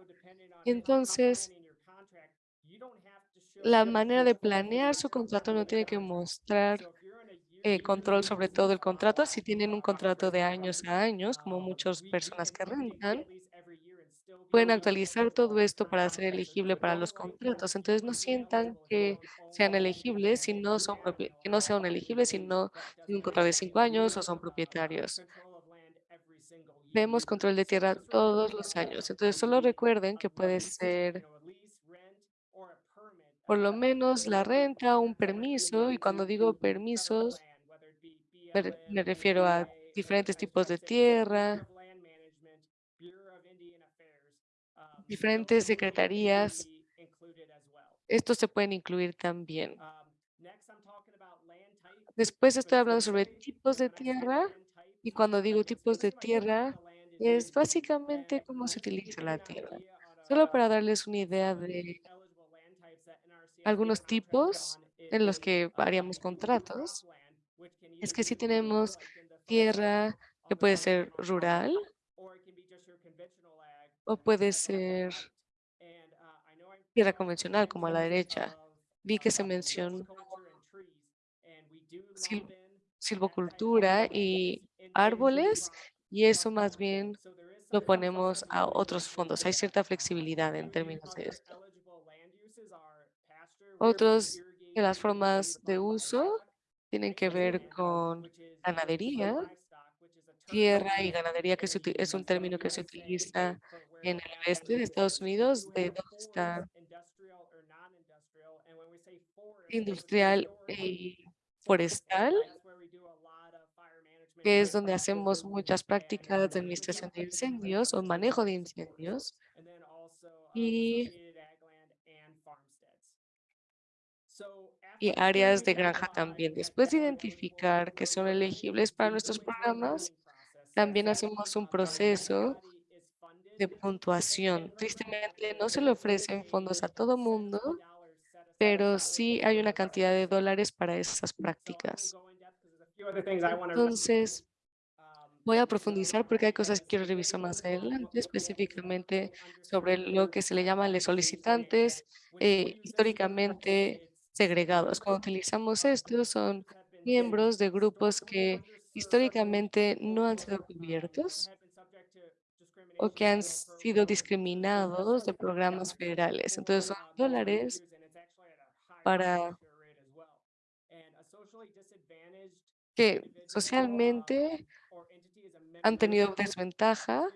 Entonces, la manera de planear su contrato no tiene que mostrar eh, control sobre todo el contrato. Si tienen un contrato de años a años, como muchas personas que rentan, pueden actualizar todo esto para ser elegible para los contratos. Entonces no sientan que sean elegibles si no son que no sean elegibles si no tienen un contrato de cinco años o son propietarios. vemos control de tierra todos los años. Entonces, solo recuerden que puede ser por lo menos la renta, un permiso, y cuando digo permisos, me re- me refiero a diferentes tipos de tierra, diferentes secretarías. Estos se pueden incluir también. Después estoy hablando sobre tipos de tierra y cuando digo tipos de tierra es básicamente cómo se utiliza la tierra. Solo para darles una idea de algunos tipos en los que haríamos contratos, es que si tenemos tierra que puede ser rural o puede ser tierra convencional como a la derecha. Vi que se mencionó sil- silvocultura y árboles y eso más bien lo ponemos a otros fondos. Hay cierta flexibilidad en términos de esto. Otros de las formas de uso tienen que ver con ganadería, tierra y ganadería, que es un término que se utiliza en el oeste de Estados Unidos, de donde está industrial y forestal, que es donde hacemos muchas prácticas de administración de incendios o manejo de incendios. Y y áreas de granja también. Después de identificar que son elegibles para nuestros programas, también hacemos un proceso de puntuación. Tristemente, no se le ofrecen fondos a todo mundo, pero sí hay una cantidad de dólares para esas prácticas. Entonces, voy a profundizar porque hay cosas que quiero revisar más adelante, específicamente sobre lo que se le llama los solicitantes eh, históricamente segregados. Cuando utilizamos esto, son miembros de grupos que históricamente no han sido cubiertos o que han sido discriminados de programas federales. Entonces, son dólares para que socialmente han tenido desventaja.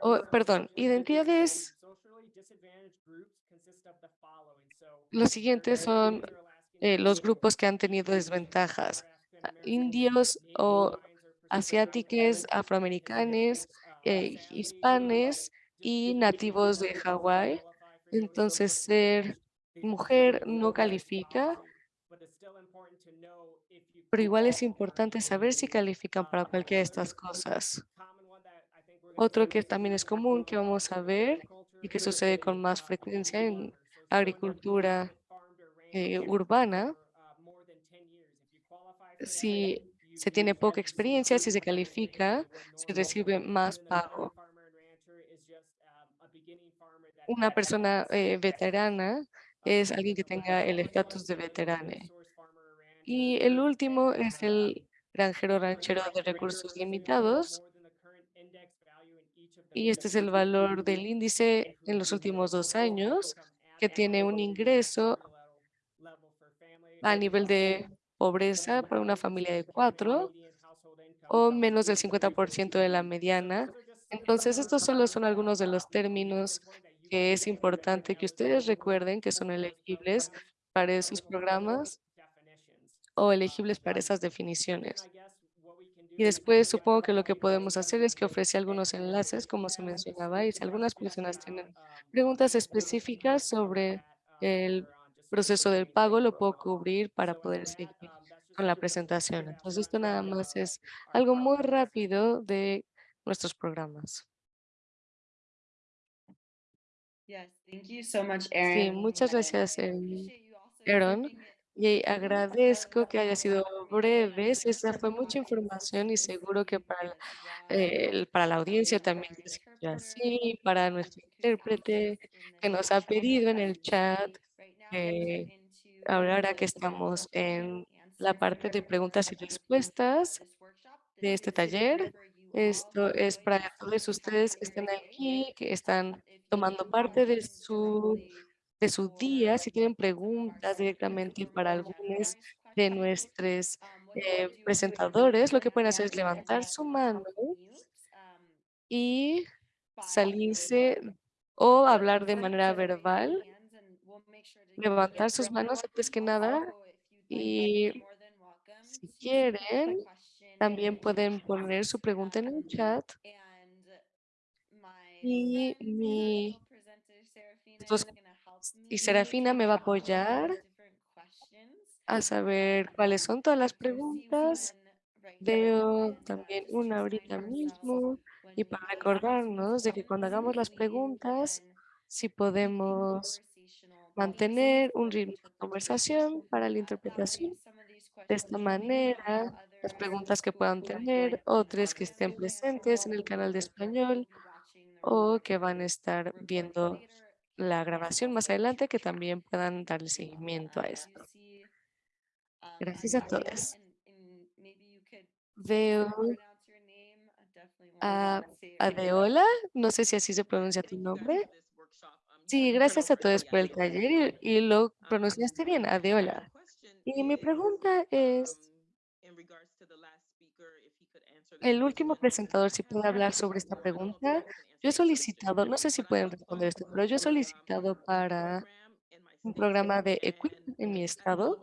O, perdón, identidades. Los siguientes son eh, los grupos que han tenido desventajas. Indios o asiáticos, afroamericanos, eh, hispanes y nativos de Hawái. Entonces, ser mujer no califica, pero igual es importante saber si califican para cualquiera de estas cosas. Otro que también es común que vamos a ver y que sucede con más frecuencia en agricultura eh, urbana, si se tiene poca experiencia, si se califica, se recibe más pago. Una persona eh, veterana es alguien que tenga el estatus de veterane. Y el último es el granjero ranchero de recursos limitados. Y este es el valor del índice en los últimos dos años, que tiene un ingreso a nivel de pobreza para una familia de cuatro o menos del 50% de la mediana. Entonces, estos solo son algunos de los términos que es importante que ustedes recuerden que son elegibles para esos programas o elegibles para esas definiciones. Y después supongo que lo que podemos hacer es que ofrece algunos enlaces, como se mencionaba, y si algunas personas tienen preguntas específicas sobre el proceso del pago, lo puedo cubrir para poder seguir con la presentación. Entonces, esto nada más es algo muy rápido de nuestros programas. Sí, muchas gracias, Aaron. Y agradezco que haya sido breves. Esa fue mucha información y seguro que para, la- eh, para la audiencia también sintió así, para nuestro intérprete que nos ha pedido en el chat que ahora que estamos en la parte de preguntas y respuestas de este taller. Esto es para todos ustedes que están aquí, que están tomando parte de su, de su día. Si tienen preguntas directamente para algunos de nuestros eh, presentadores lo que pueden hacer es levantar su mano y salirse o hablar de manera verbal, levantar sus manos antes que nada y si quieren, también pueden poner su pregunta en el chat. Y mi y Serafina me va a apoyar a saber cuáles son todas las preguntas. Veo también una ahorita mismo y para recordarnos de que cuando hagamos las preguntas, si podemos mantener un ritmo de conversación para la interpretación. De esta manera, las preguntas que puedan tener, otros que estén presentes en el canal de español o que van a estar viendo la grabación más adelante, que también puedan darle seguimiento a esto. Gracias a todos. Veo a Adeola, no sé si así se pronuncia tu nombre. Sí, gracias a todos por el taller y, y lo pronunciaste bien, Adeola. Y mi pregunta es, el último presentador, si puede hablar sobre esta pregunta. Yo he solicitado, no sé si pueden responder esto, pero yo he solicitado para un programa de EQUIP en mi estado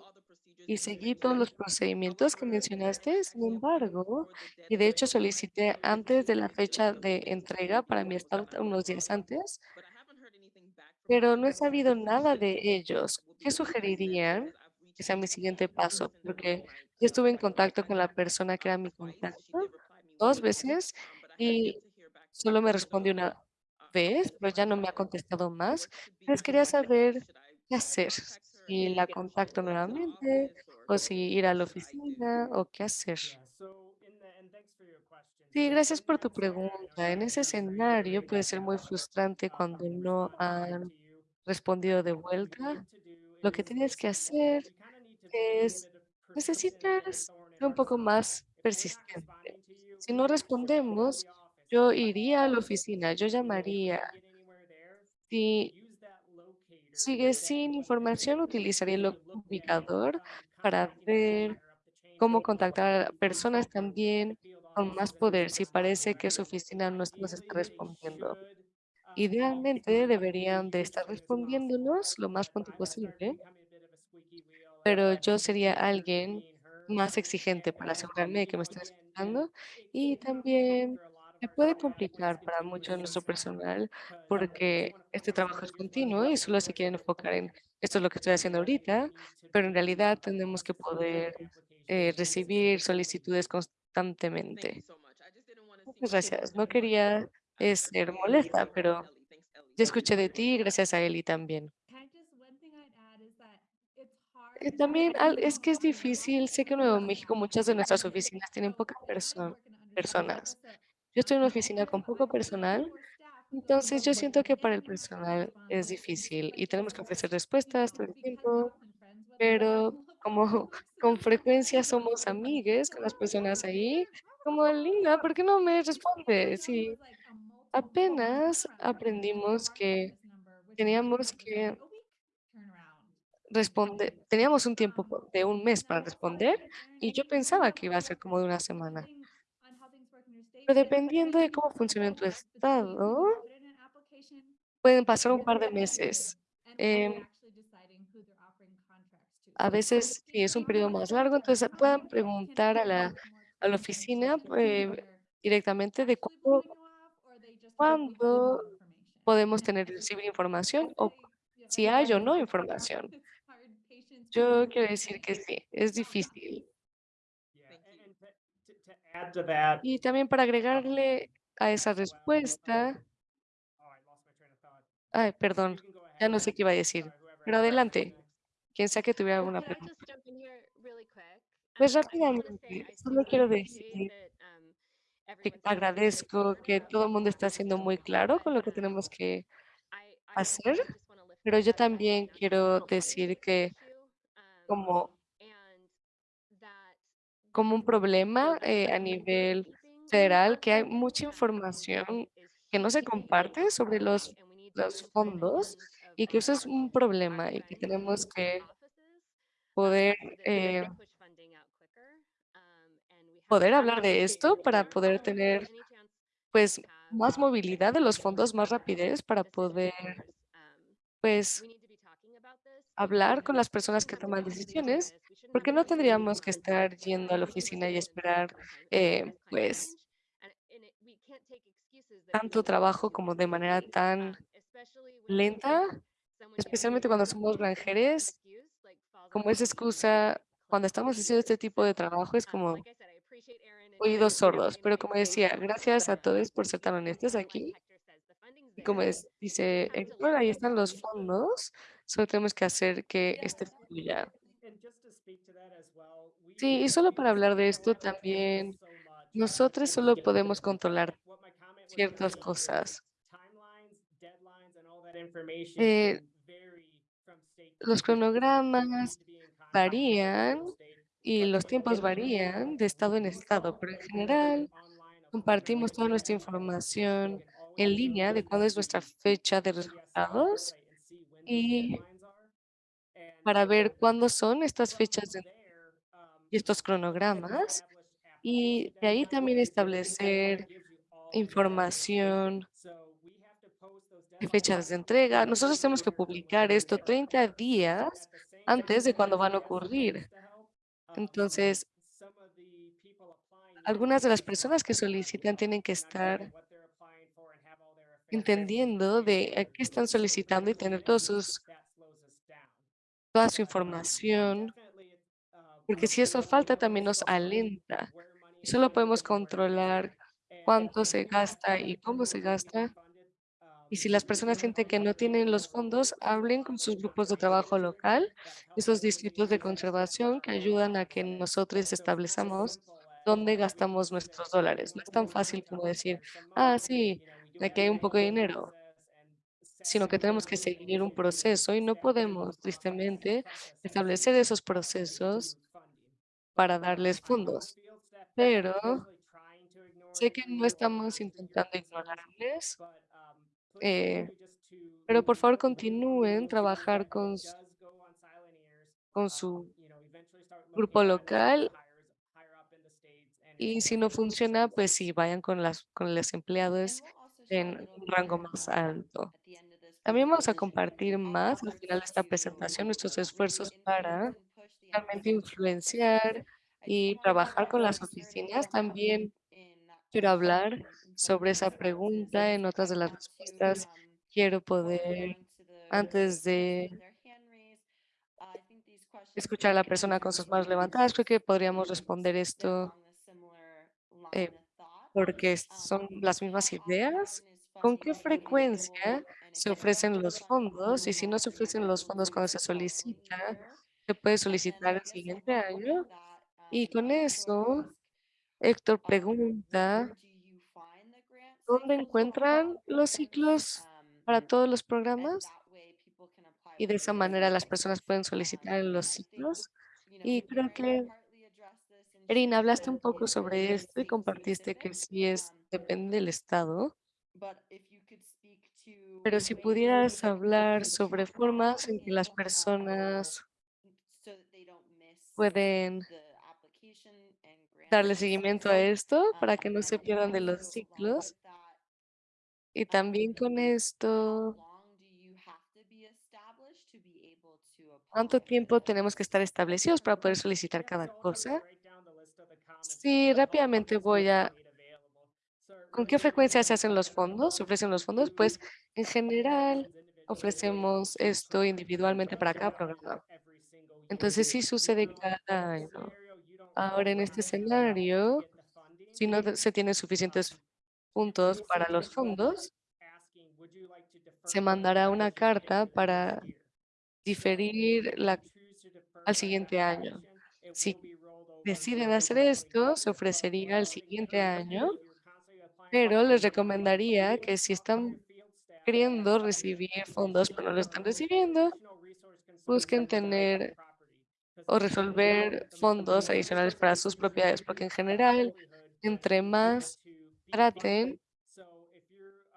y seguí todos los procedimientos que mencionaste. Sin embargo, y de hecho solicité antes de la fecha de entrega para mi estado unos días antes, pero no he sabido nada de ellos. ¿Qué sugerirían que sea mi siguiente paso? Porque yo estuve en contacto con la persona que era mi contacto dos veces y solo me respondió una vez, pero ya no me ha contestado más. Les quería saber qué hacer, si la contacto nuevamente o si ir a la oficina o qué hacer. Sí, gracias por tu pregunta. En ese escenario puede ser muy frustrante cuando no han respondido de vuelta. Lo que tienes que hacer es, necesitas ser un poco más persistente. Si no respondemos, yo iría a la oficina, yo llamaría. Si sigue sin información, utilizaría el ubicador para ver cómo contactar a personas también con más poder si parece que su oficina no nos está respondiendo. Idealmente be deberían de estar respondiéndonos lo más pronto posible, pero yo sería alguien más exigente para asegurarme de que me again, escuchando y también our puede complicar para mucho de nuestro personal porque este trabajo es continuo y solo se quieren enfocar en esto es lo que estoy haciendo ahorita, pero en realidad tenemos que poder eh, recibir solicitudes constantemente. Muchas gracias. No quería I eh, ser molesta, pero ya escuché de ti y gracias a Eli también. Eh, También es que es difícil, sé que en Nuevo México muchas de nuestras oficinas tienen pocas perso- personas. Yo estoy en una oficina con poco personal, entonces yo siento que para el personal es difícil y tenemos que ofrecer respuestas todo el tiempo, pero como con frecuencia somos amigues con las personas ahí, como Linda, ¿por qué no me Because I responde? thought Sí, apenas aprendimos que teníamos que responder, teníamos un tiempo po- de un mes para responder y yo pensaba que iba a ser como de una semana. Pero dependiendo de cómo funciona tu estado, pueden pasar un par de meses. and a veces, si es un periodo más largo, entonces puedan preguntar a la, a la oficina eh, directamente de cuándo, cuándo podemos tener, recibir información o si hay o no información. Yo quiero decir que sí, es difícil. Y también para agregarle a esa respuesta, oh, ay, perdón, ya no sé qué iba a decir, whoever pero adelante. Quien sea que tuviera alguna pregunta. Pues rápidamente, solo quiero decir um, que agradezco que todo el mundo está siendo muy claro con lo que um, tenemos que hacer, pero yo también quiero decir que um, como, como un problema eh, a nivel federal que hay mucha información que no se comparte sobre los, los fondos y que eso es un problema y que tenemos que poder eh, poder hablar de esto para poder tener, pues, más movilidad de los fondos, más rapidez para poder, pues, hablar con las personas que toman decisiones, porque no tendríamos que estar yendo a la oficina y esperar, eh, pues, tanto trabajo como de manera tan lenta, especialmente cuando somos falls como esa excusa, cuando estamos haciendo este tipo de trabajo, es como oídos sordos. Pero como decía, gracias a todos por ser tan honestos aquí. Y como es- dice let ahí están los fondos, solo tenemos que hacer que este fluya. Sí, y solo para hablar de esto también, nosotros solo podemos controlar ciertas cosas. Eh, los cronogramas varían y los tiempos varían de estado en estado, pero en general compartimos toda nuestra información en línea de cuándo es nuestra fecha de resultados y para ver cuándo son estas fechas de- y estos cronogramas y de ahí también establecer información fechas de entrega. 30 Nosotros tenemos que publicar esto starts. 30 So días antes de cuando van a ocurrir. Entonces, algunas de las personas que solicitan tienen que estar entendiendo de qué están solicitando y tener todos sus, toda su información, porque si eso falta también nos alenta. Solo podemos controlar cuánto se gasta y cómo se gasta. Y si las personas sienten que no tienen los fondos, hablen con sus grupos de trabajo local, esos distritos de conservación que ayudan a que nosotros establezamos dónde gastamos nuestros dólares. No es tan fácil como decir, ah, sí, aquí hay un poco de dinero, sino que tenemos que seguir un proceso y no podemos, tristemente, establecer esos procesos para darles fondos. Pero sé que no estamos intentando ignorarles, eh, pero por favor continúen trabajar con, con su grupo local y si no funciona, pues sí, vayan con, las, con los empleados en un rango más alto. También vamos a compartir más al final de esta presentación nuestros esfuerzos para realmente influenciar y trabajar con las oficinas. También quiero hablar sobre esa pregunta en otras de las respuestas. Quiero poder, antes de escuchar a la persona con sus manos levantadas, creo que podríamos responder esto eh, porque son las mismas ideas. ¿Con qué frecuencia se ofrecen los fondos? Y si no se ofrecen los fondos cuando se solicita, se puede solicitar el siguiente año. Y con eso, Héctor pregunta, ¿dónde encuentran los ciclos para todos los programas? Y de esa manera las personas pueden solicitar los ciclos. Y creo que, Erin, hablaste un poco sobre esto y compartiste que sí es, depende del estado. Pero si pudieras hablar sobre formas en que las personas pueden darle seguimiento a esto para que no se pierdan de los ciclos. Y también con esto, ¿cuánto tiempo tenemos que estar establecidos para poder solicitar cada cosa? Sí, rápidamente voy a... ¿Con qué frecuencia se hacen los fondos? ¿Se ofrecen los fondos? Pues en general ofrecemos esto individualmente para cada programa. Entonces sí sucede cada año. Ahora en este escenario, si no se tienen suficientes puntos para los fondos, se mandará una carta para diferir la, al siguiente año. Si deciden hacer esto, se ofrecería el siguiente año, pero les recomendaría que si están queriendo recibir fondos pero no lo están recibiendo, busquen tener o resolver fondos adicionales para sus propiedades, porque en general, entre más traten,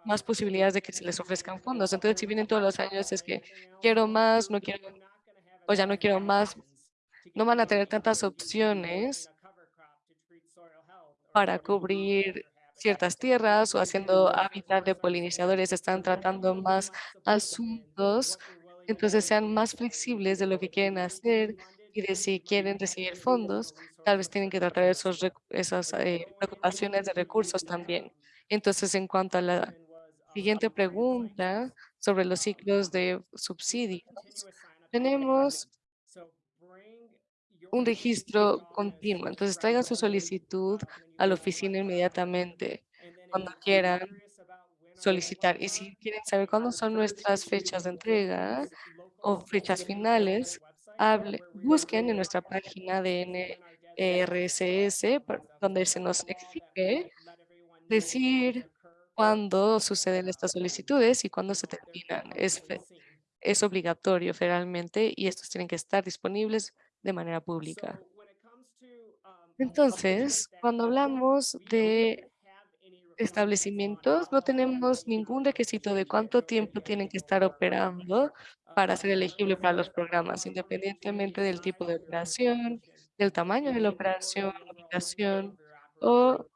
más posibilidades de que se les ofrezcan fondos. Entonces, si vienen todos los años, es que quiero más, no quiero, o ya no quiero más, no van a tener tantas opciones para cubrir ciertas tierras o haciendo at hábitat de polinizadores, están tratando más asuntos, entonces sean más flexibles de lo que quieren hacer y de si quieren recibir fondos, tal vez tienen que tratar esos, esas eh, preocupaciones de recursos también. Entonces, en cuanto a la siguiente pregunta sobre los ciclos de subsidios, tenemos un registro continuo. Entonces, traigan su solicitud a la oficina inmediatamente cuando quieran solicitar. Y si quieren saber cuándo son nuestras fechas de entrega o fechas finales, hable, busquen en nuestra página de NRSS, por- donde se nos exige decir cuándo suceden estas solicitudes y cuándo se terminan. Es, es obligatorio federalmente y estos tienen que estar disponibles de manera pública. Entonces, cuando hablamos de establecimientos, no tenemos ningún requisito de cuánto tiempo tienen que estar operando para ser elegible para los programas, independientemente del tipo de operación, del tamaño de la operación, ubicación o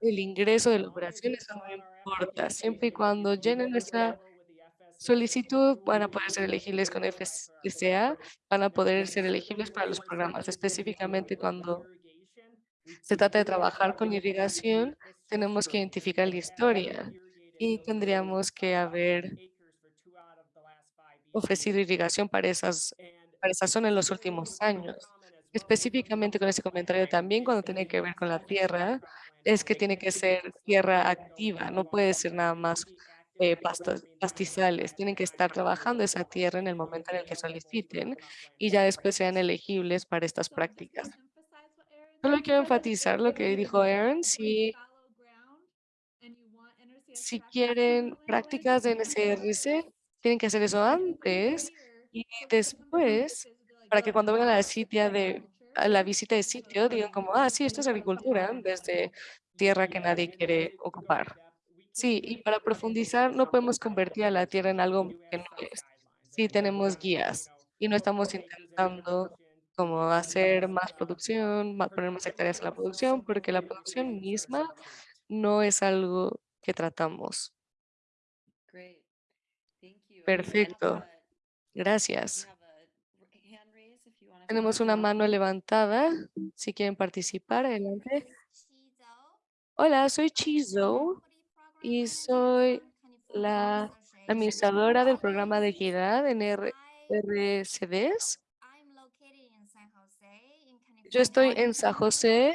el ingreso de la operación, eso no importa, siempre y cuando llenen nuestra solicitud van a poder ser elegibles con FSA, van a poder ser elegibles para los programas, específicamente cuando se trata de trabajar con irrigación, tenemos que identificar la historia y tendríamos que haber ofrecido irrigación para, esas, para esa zona en los últimos años. Específicamente con ese comentario también cuando tiene que ver con la tierra, es que tiene que ser tierra activa, no puede ser nada más eh, pastizales. Tienen que estar trabajando esa tierra en el momento en el que soliciten y ya después sean elegibles para estas prácticas. Solo quiero enfatizar lo que dijo Aaron, si, si quieren prácticas de this. tienen que hacer eso antes y después, para "Oh, que cuando vengan a la sitio de, agriculture." a la visita de sitio, digan como, ah, sí, esto es agricultura, there. en vez de tierra que nadie quiere ocupar. Sí, y para profundizar, no podemos convertir a la tierra en algo que no es. Sí tenemos guías y no estamos intentando como hacer más producción, poner más hectáreas en la producción, porque la producción misma no es algo que tratamos. Perfecto. uh, Gracias. Tenemos una mano levantada. Si quieren participar, adelante. Hola, soy Chizo y soy la administradora del programa de equidad en R- RCDs. Yo estoy en San José,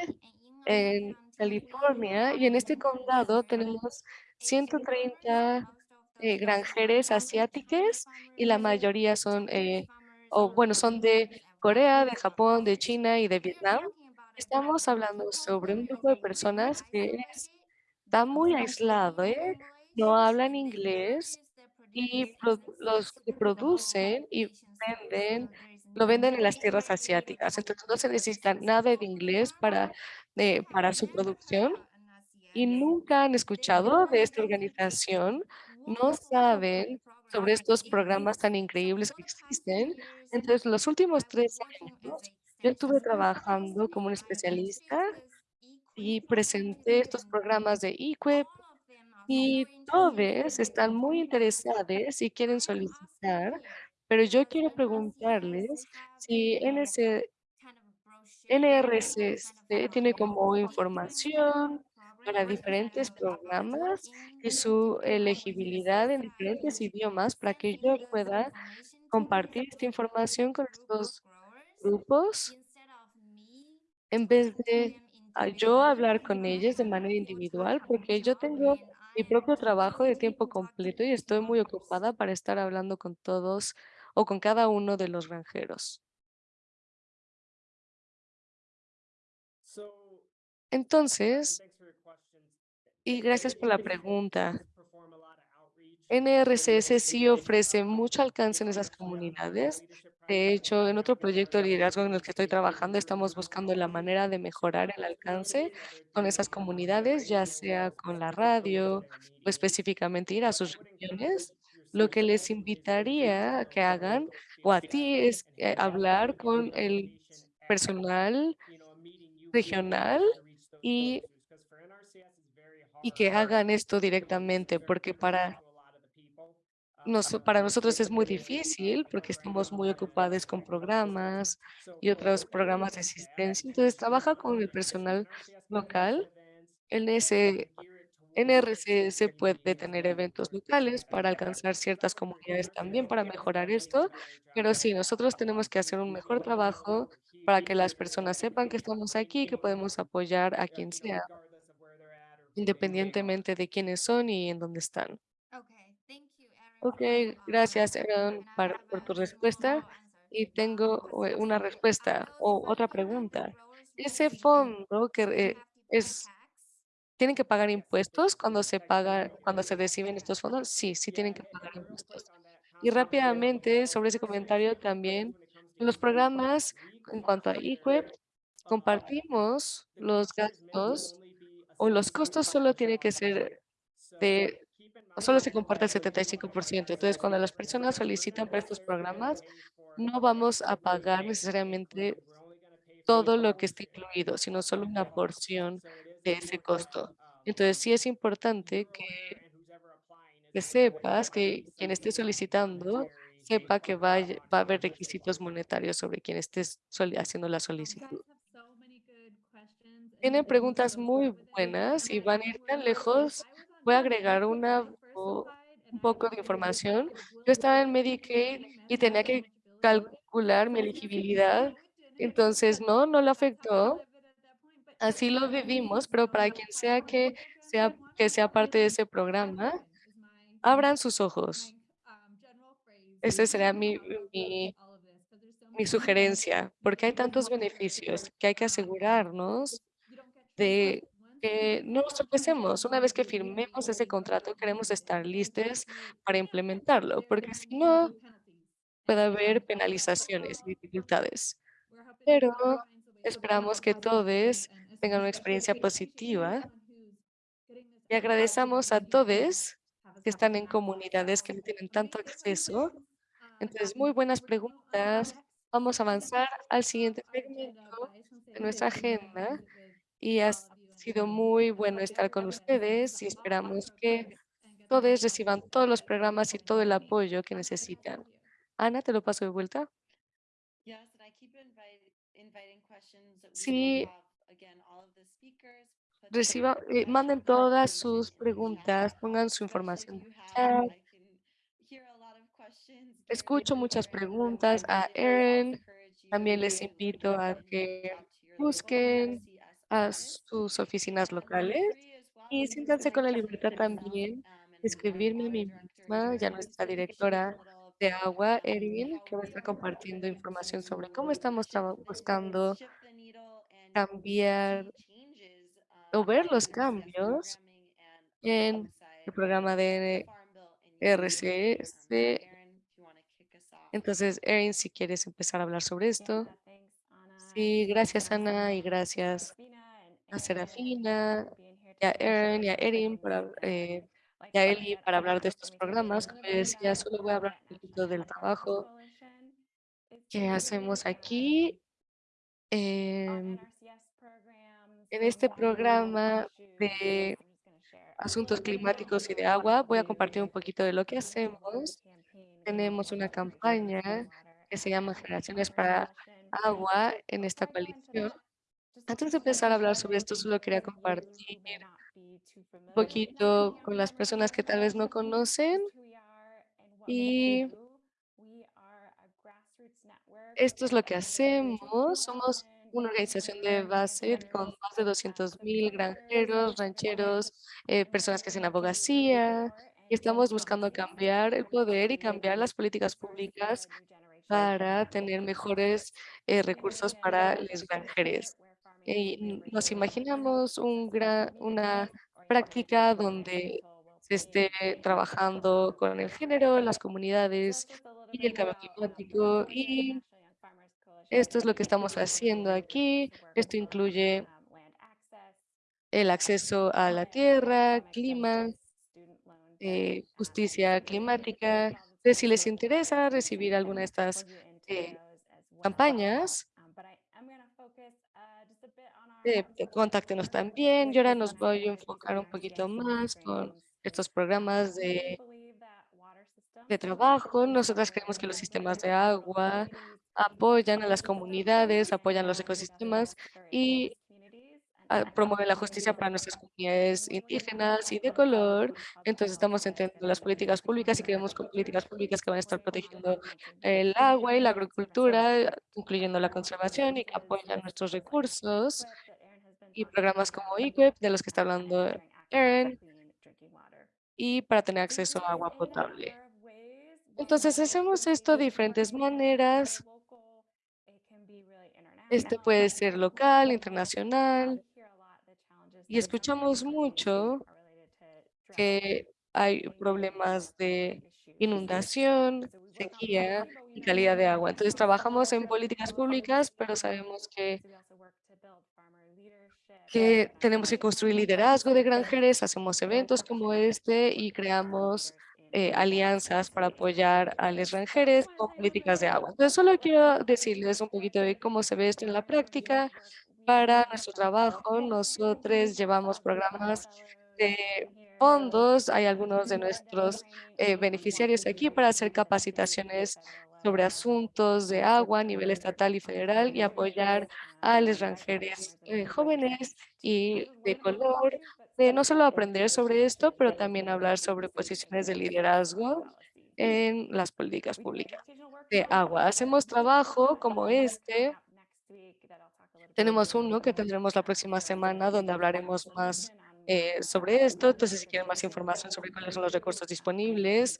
en California, y en este condado tenemos 130 eh, granjeres asiáticas y la mayoría son, eh, o bueno, son de Corea, de Japón, de China y de Vietnam. Estamos hablando sobre un grupo de personas que está muy aislado, ¿eh? no hablan inglés y los que producen y venden, lo venden en las tierras asiáticas. Entonces no se necesita nada de inglés para, eh, para su producción y nunca han escuchado de esta organización, no saben sobre estos programas tan increíbles que existen. Entonces, los últimos tres años, yo estuve trabajando como un especialista y presenté estos programas de eQuip y todos están muy interesados y quieren solicitar, pero yo quiero preguntarles si NS NRCC tiene como información para diferentes programas y su elegibilidad en diferentes idiomas para que yo pueda compartir esta información con estos grupos en vez de a yo hablar con ellos de manera individual, porque yo tengo mi propio trabajo de tiempo completo y estoy muy ocupada para estar hablando con todos o con cada uno de los granjeros. Entonces, y gracias por la pregunta. NRCS sí ofrece mucho alcance en esas comunidades. De hecho, en otro proyecto de liderazgo en el que estoy trabajando, estamos buscando la manera de mejorar el alcance con esas comunidades, ya sea con la radio o específicamente ir a sus regiones. Lo que les invitaría a que hagan o a ti es eh, hablar con el personal regional y- y que hagan esto to directamente, porque para, to a lot of the people. Nos- Um, para nosotros es muy difícil porque estamos muy ocupados con programas y otros programas de asistencia. Entonces trabaja con el personal local. En ese NRCS specific puede tener eventos locales para alcanzar ciertas comunidades también para mejorar esto, pero sí, nosotros tenemos que hacer un mejor trabajo para que las personas sepan que estamos aquí, que people podemos apoyar a quien sea, independientemente de quiénes son y en dónde están. Okay, thank you, Erin. Ok, gracias. Aaron, por tu respuesta. Y tengo eh, una respuesta o otra pregunta. Ese fondo que eh, es? ¿tienen que pagar impuestos cuando se paga, cuando se reciben estos fondos? Sí, sí tienen que pagar impuestos. Y rápidamente sobre ese comentario también, los programas, en cuanto a um, compartimos los gastos o los costos solo tiene que 75% ser de, solo se comparte el if you wanna 75%. access Entonces, cuando las personas solicitan para estos programas, no vamos a pagar necesariamente todo lo que está incluido, sino solo una porción de ese costo. Entonces, sí es importante que que sepas que quien esté solicitando sepa que va, va a haber requisitos monetarios sobre quien esté haciendo la solicitud. Tienen preguntas muy buenas y van a ir tan lejos. Voy a agregar una, the first o- slide, and un poco de información. Yo estaba en Medicaid y tenía que calcular mi elegibilidad. Entonces, no, no lo afectó. Así lo vivimos, pero para quien sea que sea, que sea parte de ese programa, abran sus ojos. Esa será mi, mi, mi sugerencia, porque hay tantos beneficios que hay que asegurarnos de que no nos tropecemos. Una vez que firmemos ese contrato, queremos estar listos para implementarlo, porque si no, puede haber penalizaciones y dificultades. Pero esperamos que todos tengan una experiencia positiva y agradecemos a todos que están en comunidades que no tienen tanto acceso. Entonces, muy buenas preguntas. Vamos a avanzar al siguiente segmento de nuestra agenda y ha sido muy bueno estar con ustedes y esperamos que todos reciban todos los programas y todo el apoyo que necesitan. Ana, te lo paso de vuelta. Sí. Reciba, eh, manden todas sus preguntas, pongan su información Escucho muchas preguntas a Erin. También les to invito a que busquen a sus oficinas locales y siéntanse con la libertad también um, de escribirme a mí misma, ya here nuestra directora a de agua, Erin, que va a estar compartiendo información sobre cómo estamos buscando cambiar um, o ver los cambios en el programa de RCS. Um. Entonces, Erin, si quieres empezar a hablar sobre esto. Sí, gracias Ana y gracias a Serafina, y a Erin y a Erin para, eh, y a Eli para hablar de estos programas. Como decía, solo voy a hablar un poquito del trabajo que hacemos aquí. em, en este programa de asuntos climáticos y de agua, voy a compartir un poquito de lo que hacemos. Tenemos una campaña que se llama Generaciones para Agua en esta coalición. Antes de empezar a hablar sobre esto, solo quería compartir un poquito con las personas que tal vez no conocen. Y esto es lo que hacemos. Somos una organización de base con más de 200.000 granjeros, rancheros, eh, personas que hacen abogacía. Y estamos buscando cambiar el poder y cambiar las políticas públicas para tener mejores eh, recursos para los granjeros. Y nos imaginamos un gran, una práctica donde se esté trabajando con el género, las comunidades y el cambio climático. Y esto es lo que estamos haciendo aquí. Esto incluye el acceso a la tierra, clima, eh, justicia climática. Entonces, si les interesa recibir alguna de estas eh, campañas, eh, contáctenos también. Y ahora nos voy a enfocar un poquito más con estos programas de, de trabajo. Nosotras creemos que los sistemas de agua apoyan a las comunidades, apoyan los ecosistemas y promueven la justicia para nuestras comunidades indígenas y de color. Entonces estamos entendiendo las políticas públicas y con políticas públicas que van a estar protegiendo el agua y la agricultura, incluyendo la conservación y que apoyan nuestros recursos y programas como EQUIP, de los que está hablando Erin, y para tener acceso a agua potable. Entonces hacemos esto de diferentes maneras. Este puede ser local, internacional, y escuchamos mucho que hay problemas de inundación, sequía y calidad de agua. Entonces trabajamos en políticas públicas, pero sabemos que que tenemos que construir liderazgo de granjeres, hacemos eventos como este y creamos eh, alianzas para apoyar a los granjeres con políticas de agua. Entonces, solo quiero decirles un poquito de cómo se ve esto en la práctica. Para nuestro trabajo, nosotros llevamos programas de fondos. Hay algunos de nuestros eh, beneficiarios aquí para hacer capacitaciones sobre asuntos de agua a nivel estatal y federal y apoyar a los granjeres eh, jóvenes y de color, de no solo aprender sobre esto, pero también hablar sobre posiciones de liderazgo en las políticas públicas de agua. Hacemos trabajo como este. Tenemos uno que tendremos la próxima semana donde hablaremos más eh, sobre esto. Entonces, si quieren más información sobre cuáles son los recursos disponibles,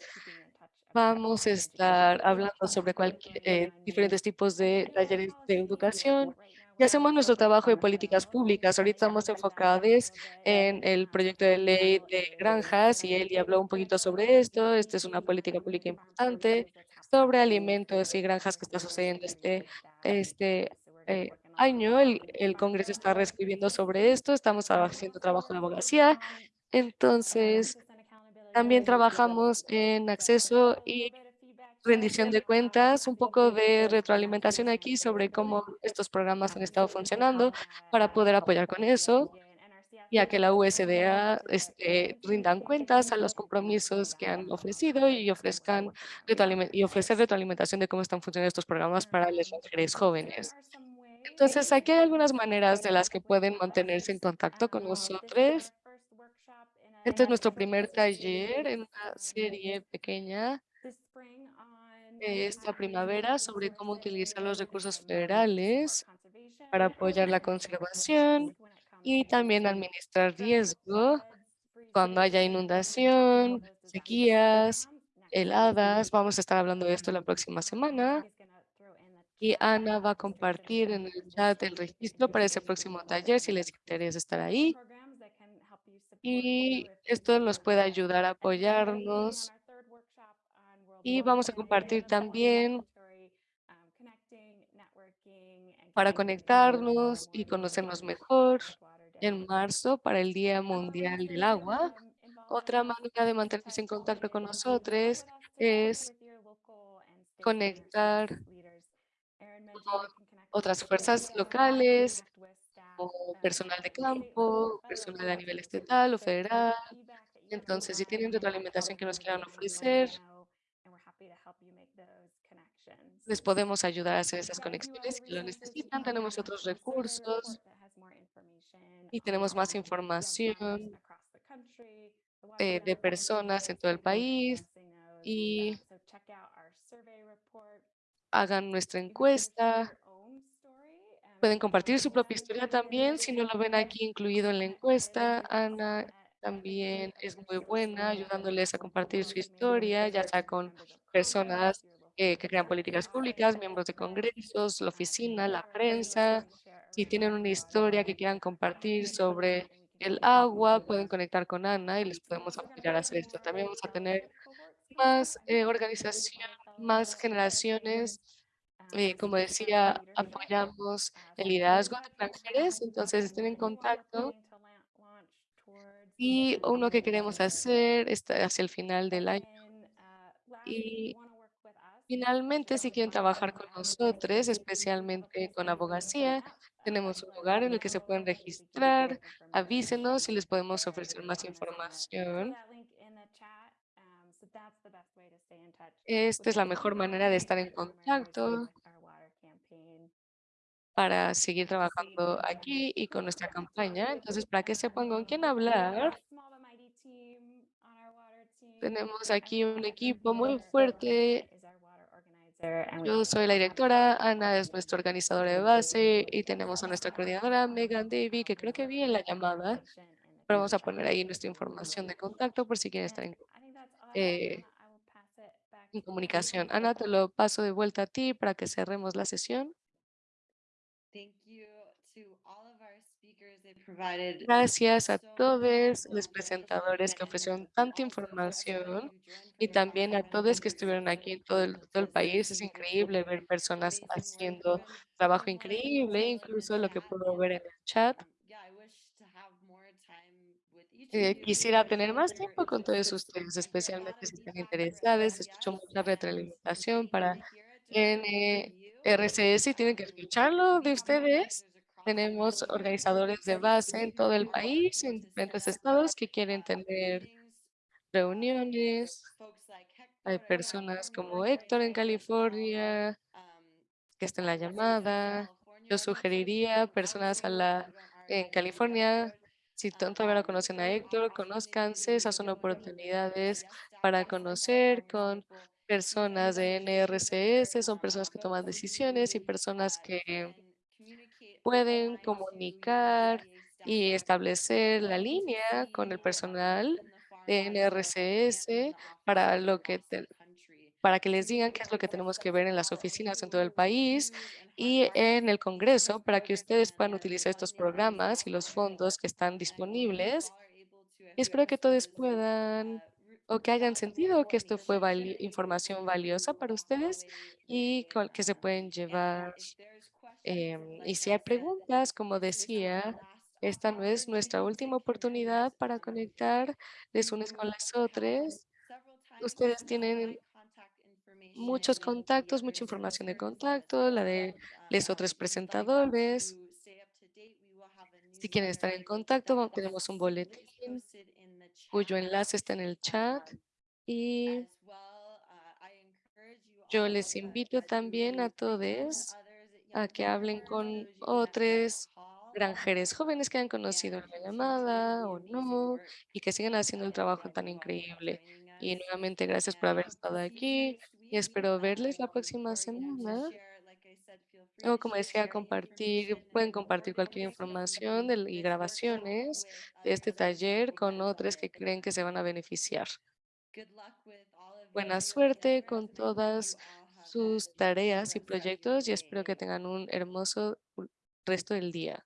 Vamos a estar hablando sobre cualquier, eh, diferentes tipos de talleres de educación y hacemos nuestro trabajo de políticas públicas. Ahorita estamos enfocados en el proyecto de ley de granjas y Eli habló un poquito sobre esto. Esta es una política pública importante sobre alimentos y granjas que está sucediendo este, este eh, año. El, Congreso está reescribiendo sobre esto. Estamos haciendo trabajo de abogacía. Entonces, también trabajamos en acceso y rendición de cuentas, un poco de retroalimentación aquí sobre cómo estos programas han estado funcionando para poder apoyar con eso, ya que la USDA este, rindan cuentas a los compromisos que han ofrecido y ofrezcan y ofrecer retroalimentación de cómo están funcionando estos programas para las mujeres jóvenes. Entonces, aquí hay algunas maneras de las que pueden mantenerse en contacto con nosotros. Este es nuestro primer taller en una serie pequeña esta primavera sobre cómo utilizar los recursos federales para apoyar la conservación y también administrar riesgo cuando haya inundación, sequías, heladas. Vamos a estar hablando de esto la próxima semana. Y Ana va a compartir en el chat el registro para ese próximo taller si les interesa estar ahí y esto nos puede ayudar a apoyarnos. Y vamos a compartir también para conectarnos y conocernos mejor en marzo para el Día Mundial del Agua. Otra manera de mantenerse en contacto con nosotros es conectar con otras fuerzas locales o personal de campo, personal a nivel estatal o federal. Entonces, si tienen retroalimentación que nos quieran ofrecer, les podemos ayudar a hacer esas conexiones. Si lo necesitan, tenemos otros recursos y tenemos más información eh, de personas en todo el país y hagan nuestra encuesta Pueden compartir su propia historia también. Si no lo ven aquí incluido en la encuesta, Ana también es muy buena ayudándoles a compartir su historia, ya sea con personas eh, que crean políticas públicas, miembros de congresos, la oficina, la prensa. Si tienen una historia que quieran compartir sobre el agua, pueden conectar con Ana y les podemos apoyar a hacer esto. También vamos a tener más eh, organización, más generaciones eh, como decía, apoyamos el liderazgo de extranjeros, entonces estén en contacto. Y uno que queremos hacer está hacia el final del año. Y Finalmente, si quieren trabajar con nosotros, especialmente con abogacía, tenemos un lugar en el que se pueden registrar. Avísenos si les podemos ofrecer más información. Esta es la mejor manera de estar en contacto. para seguir trabajando aquí y con nuestra campaña. Entonces, para que sepan con quién hablar, tenemos aquí un equipo muy fuerte. Yo soy la directora, Ana es nuestra organizadora de base y tenemos a nuestra coordinadora Megan Davy, que creo que vi en la llamada. Pero vamos a poner ahí nuestra información de contacto por si quieren estar en, eh, en comunicación. Ana, te lo paso de vuelta a ti para que cerremos la sesión. Thank you to all of our speakers. They provided Gracias a todos los presentadores que ofrecieron and tanta información y también a todos que estuvieron aquí en todo el, todo el país. Es increíble ver personas haciendo trabajo increíble, incluso lo que puedo ver en el chat. Quisiera tener más tiempo con todos ustedes, especialmente si están interesados. Escucho mucha retroalimentación para. NRCS y tienen que escucharlo de ustedes. Tenemos organizadores de base en todo el país, en diferentes estados que quieren tener reuniones. Hay personas como Héctor en California que está en la llamada. Yo sugeriría personas a la, en California, si to- todavía no conocen a Héctor, conózcanse, esas son oportunidades para conocer con personas de NRCS, son personas que toman decisiones y personas que pueden comunicar y establecer la línea con el personal de NRCS para lo que para que les digan qué es lo que tenemos que ver en las oficinas en todo el país y en el Congreso para que ustedes puedan utilizar estos programas y los fondos que están disponibles. Y espero que todos puedan o que hayan sentido que esto fue información valiosa para ustedes y que se pueden llevar. Em, y si hay preguntas, como decía, esta no es nuestra última oportunidad para conectar les unes con las otras. Ustedes tienen muchos contactos, mucha información de contacto, la de los otros presentadores. Si quieren estar en contacto, tenemos un boletín cuyo enlace está en el chat y yo les invito también a todos a que hablen con otros granjeros jóvenes que han conocido en la llamada o no y que sigan haciendo el trabajo tan increíble. Y nuevamente gracias por haber estado aquí y espero verles la próxima semana. O como decía, compartir, pueden compartir cualquier información y grabaciones de este taller con otros que creen que se van a beneficiar. Buena suerte con todas sus tareas y proyectos y espero que tengan un hermoso resto del día.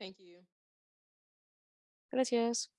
Thank. Gracias.